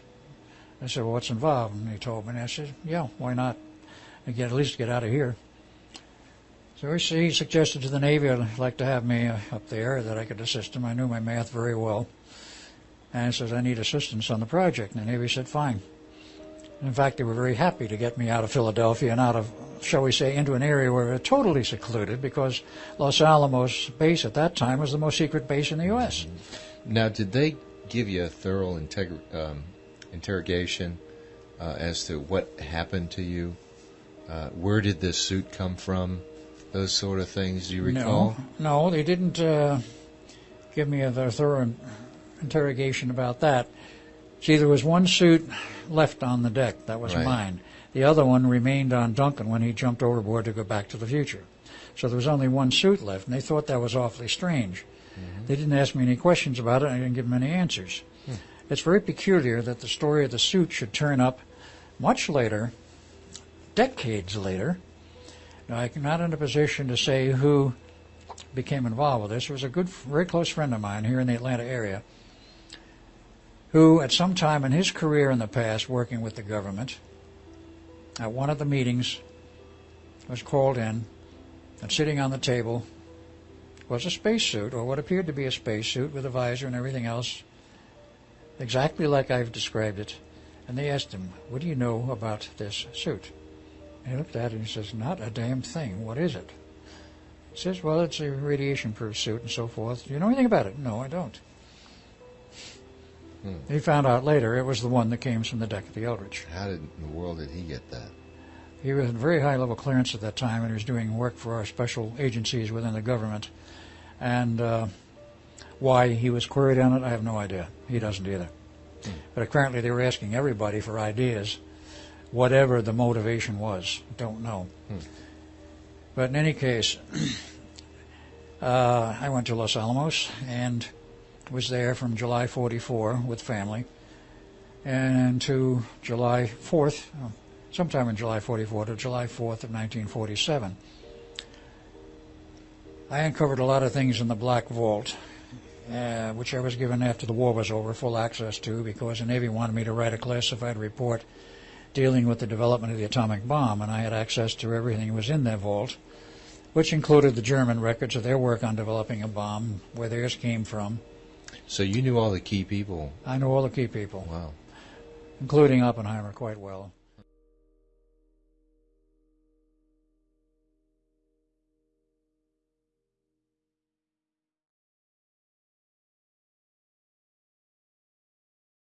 Speaker 3: I said, well, what's involved? And he told me, and I said, yeah, why not? I get at least get out of here. So he suggested to the Navy I'd like to have me uh, up there, that I could assist him. I knew my math very well. And he says, I need assistance on the project. And the Navy said, fine. In fact, they were very happy to get me out of Philadelphia and out of, shall we say, into an area where we were totally secluded because Los Alamos base at that time was the most secret base in the U.S.
Speaker 2: Now, did they give you a thorough um, interrogation uh, as to what happened to you? Uh, where did this suit come from? Those sort of things. Do you recall?
Speaker 3: No, no, they didn't uh, give me a thorough interrogation about that. See, there was one suit left on the deck. That was
Speaker 2: right.
Speaker 3: mine. The other one remained on Duncan when he jumped overboard to go back to the future. So there was only one suit left, and they thought that was awfully strange. Mm-hmm. They didn't ask me any questions about it, and I didn't give them any answers. Hmm. It's very peculiar that the story of the suit should turn up much later, decades later, now, I'm not in a position to say who became involved with this. It was a good, very close friend of mine here in the Atlanta area who, at some time in his career in the past, working with the government, at one of the meetings, was called in and sitting on the table was a spacesuit, or what appeared to be a spacesuit with a visor and everything else, exactly like I've described it. And they asked him, What do you know about this suit? And he looked at it and he says, Not a damn thing. What is it? He says, Well, it's a radiation proof suit and so forth. Do you know anything about it? No, I don't.
Speaker 2: Hmm.
Speaker 3: He found out later it was the one that came from the deck of the Eldridge.
Speaker 2: How did in the world did he get that?
Speaker 3: He was in very high level clearance at that time and he was doing work for our special agencies within the government. And uh, why he was queried on it, I have no idea. He doesn't either. But apparently they were asking everybody for ideas, whatever the motivation was. Don't know. But in any case, uh, I went to Los Alamos and was there from July 44 with family and to July 4th, uh, sometime in July 44 to July 4th of 1947. I uncovered a lot of things in the Black Vault, uh, which I was given after the war was over full access to because the Navy wanted me to write a classified report dealing with the development of the atomic bomb, and I had access to everything that was in their vault, which included the German records of their work on developing a bomb, where theirs came from.
Speaker 2: So you knew all the key people.
Speaker 3: I know all the key people,
Speaker 2: Wow.
Speaker 3: including Oppenheimer, quite well.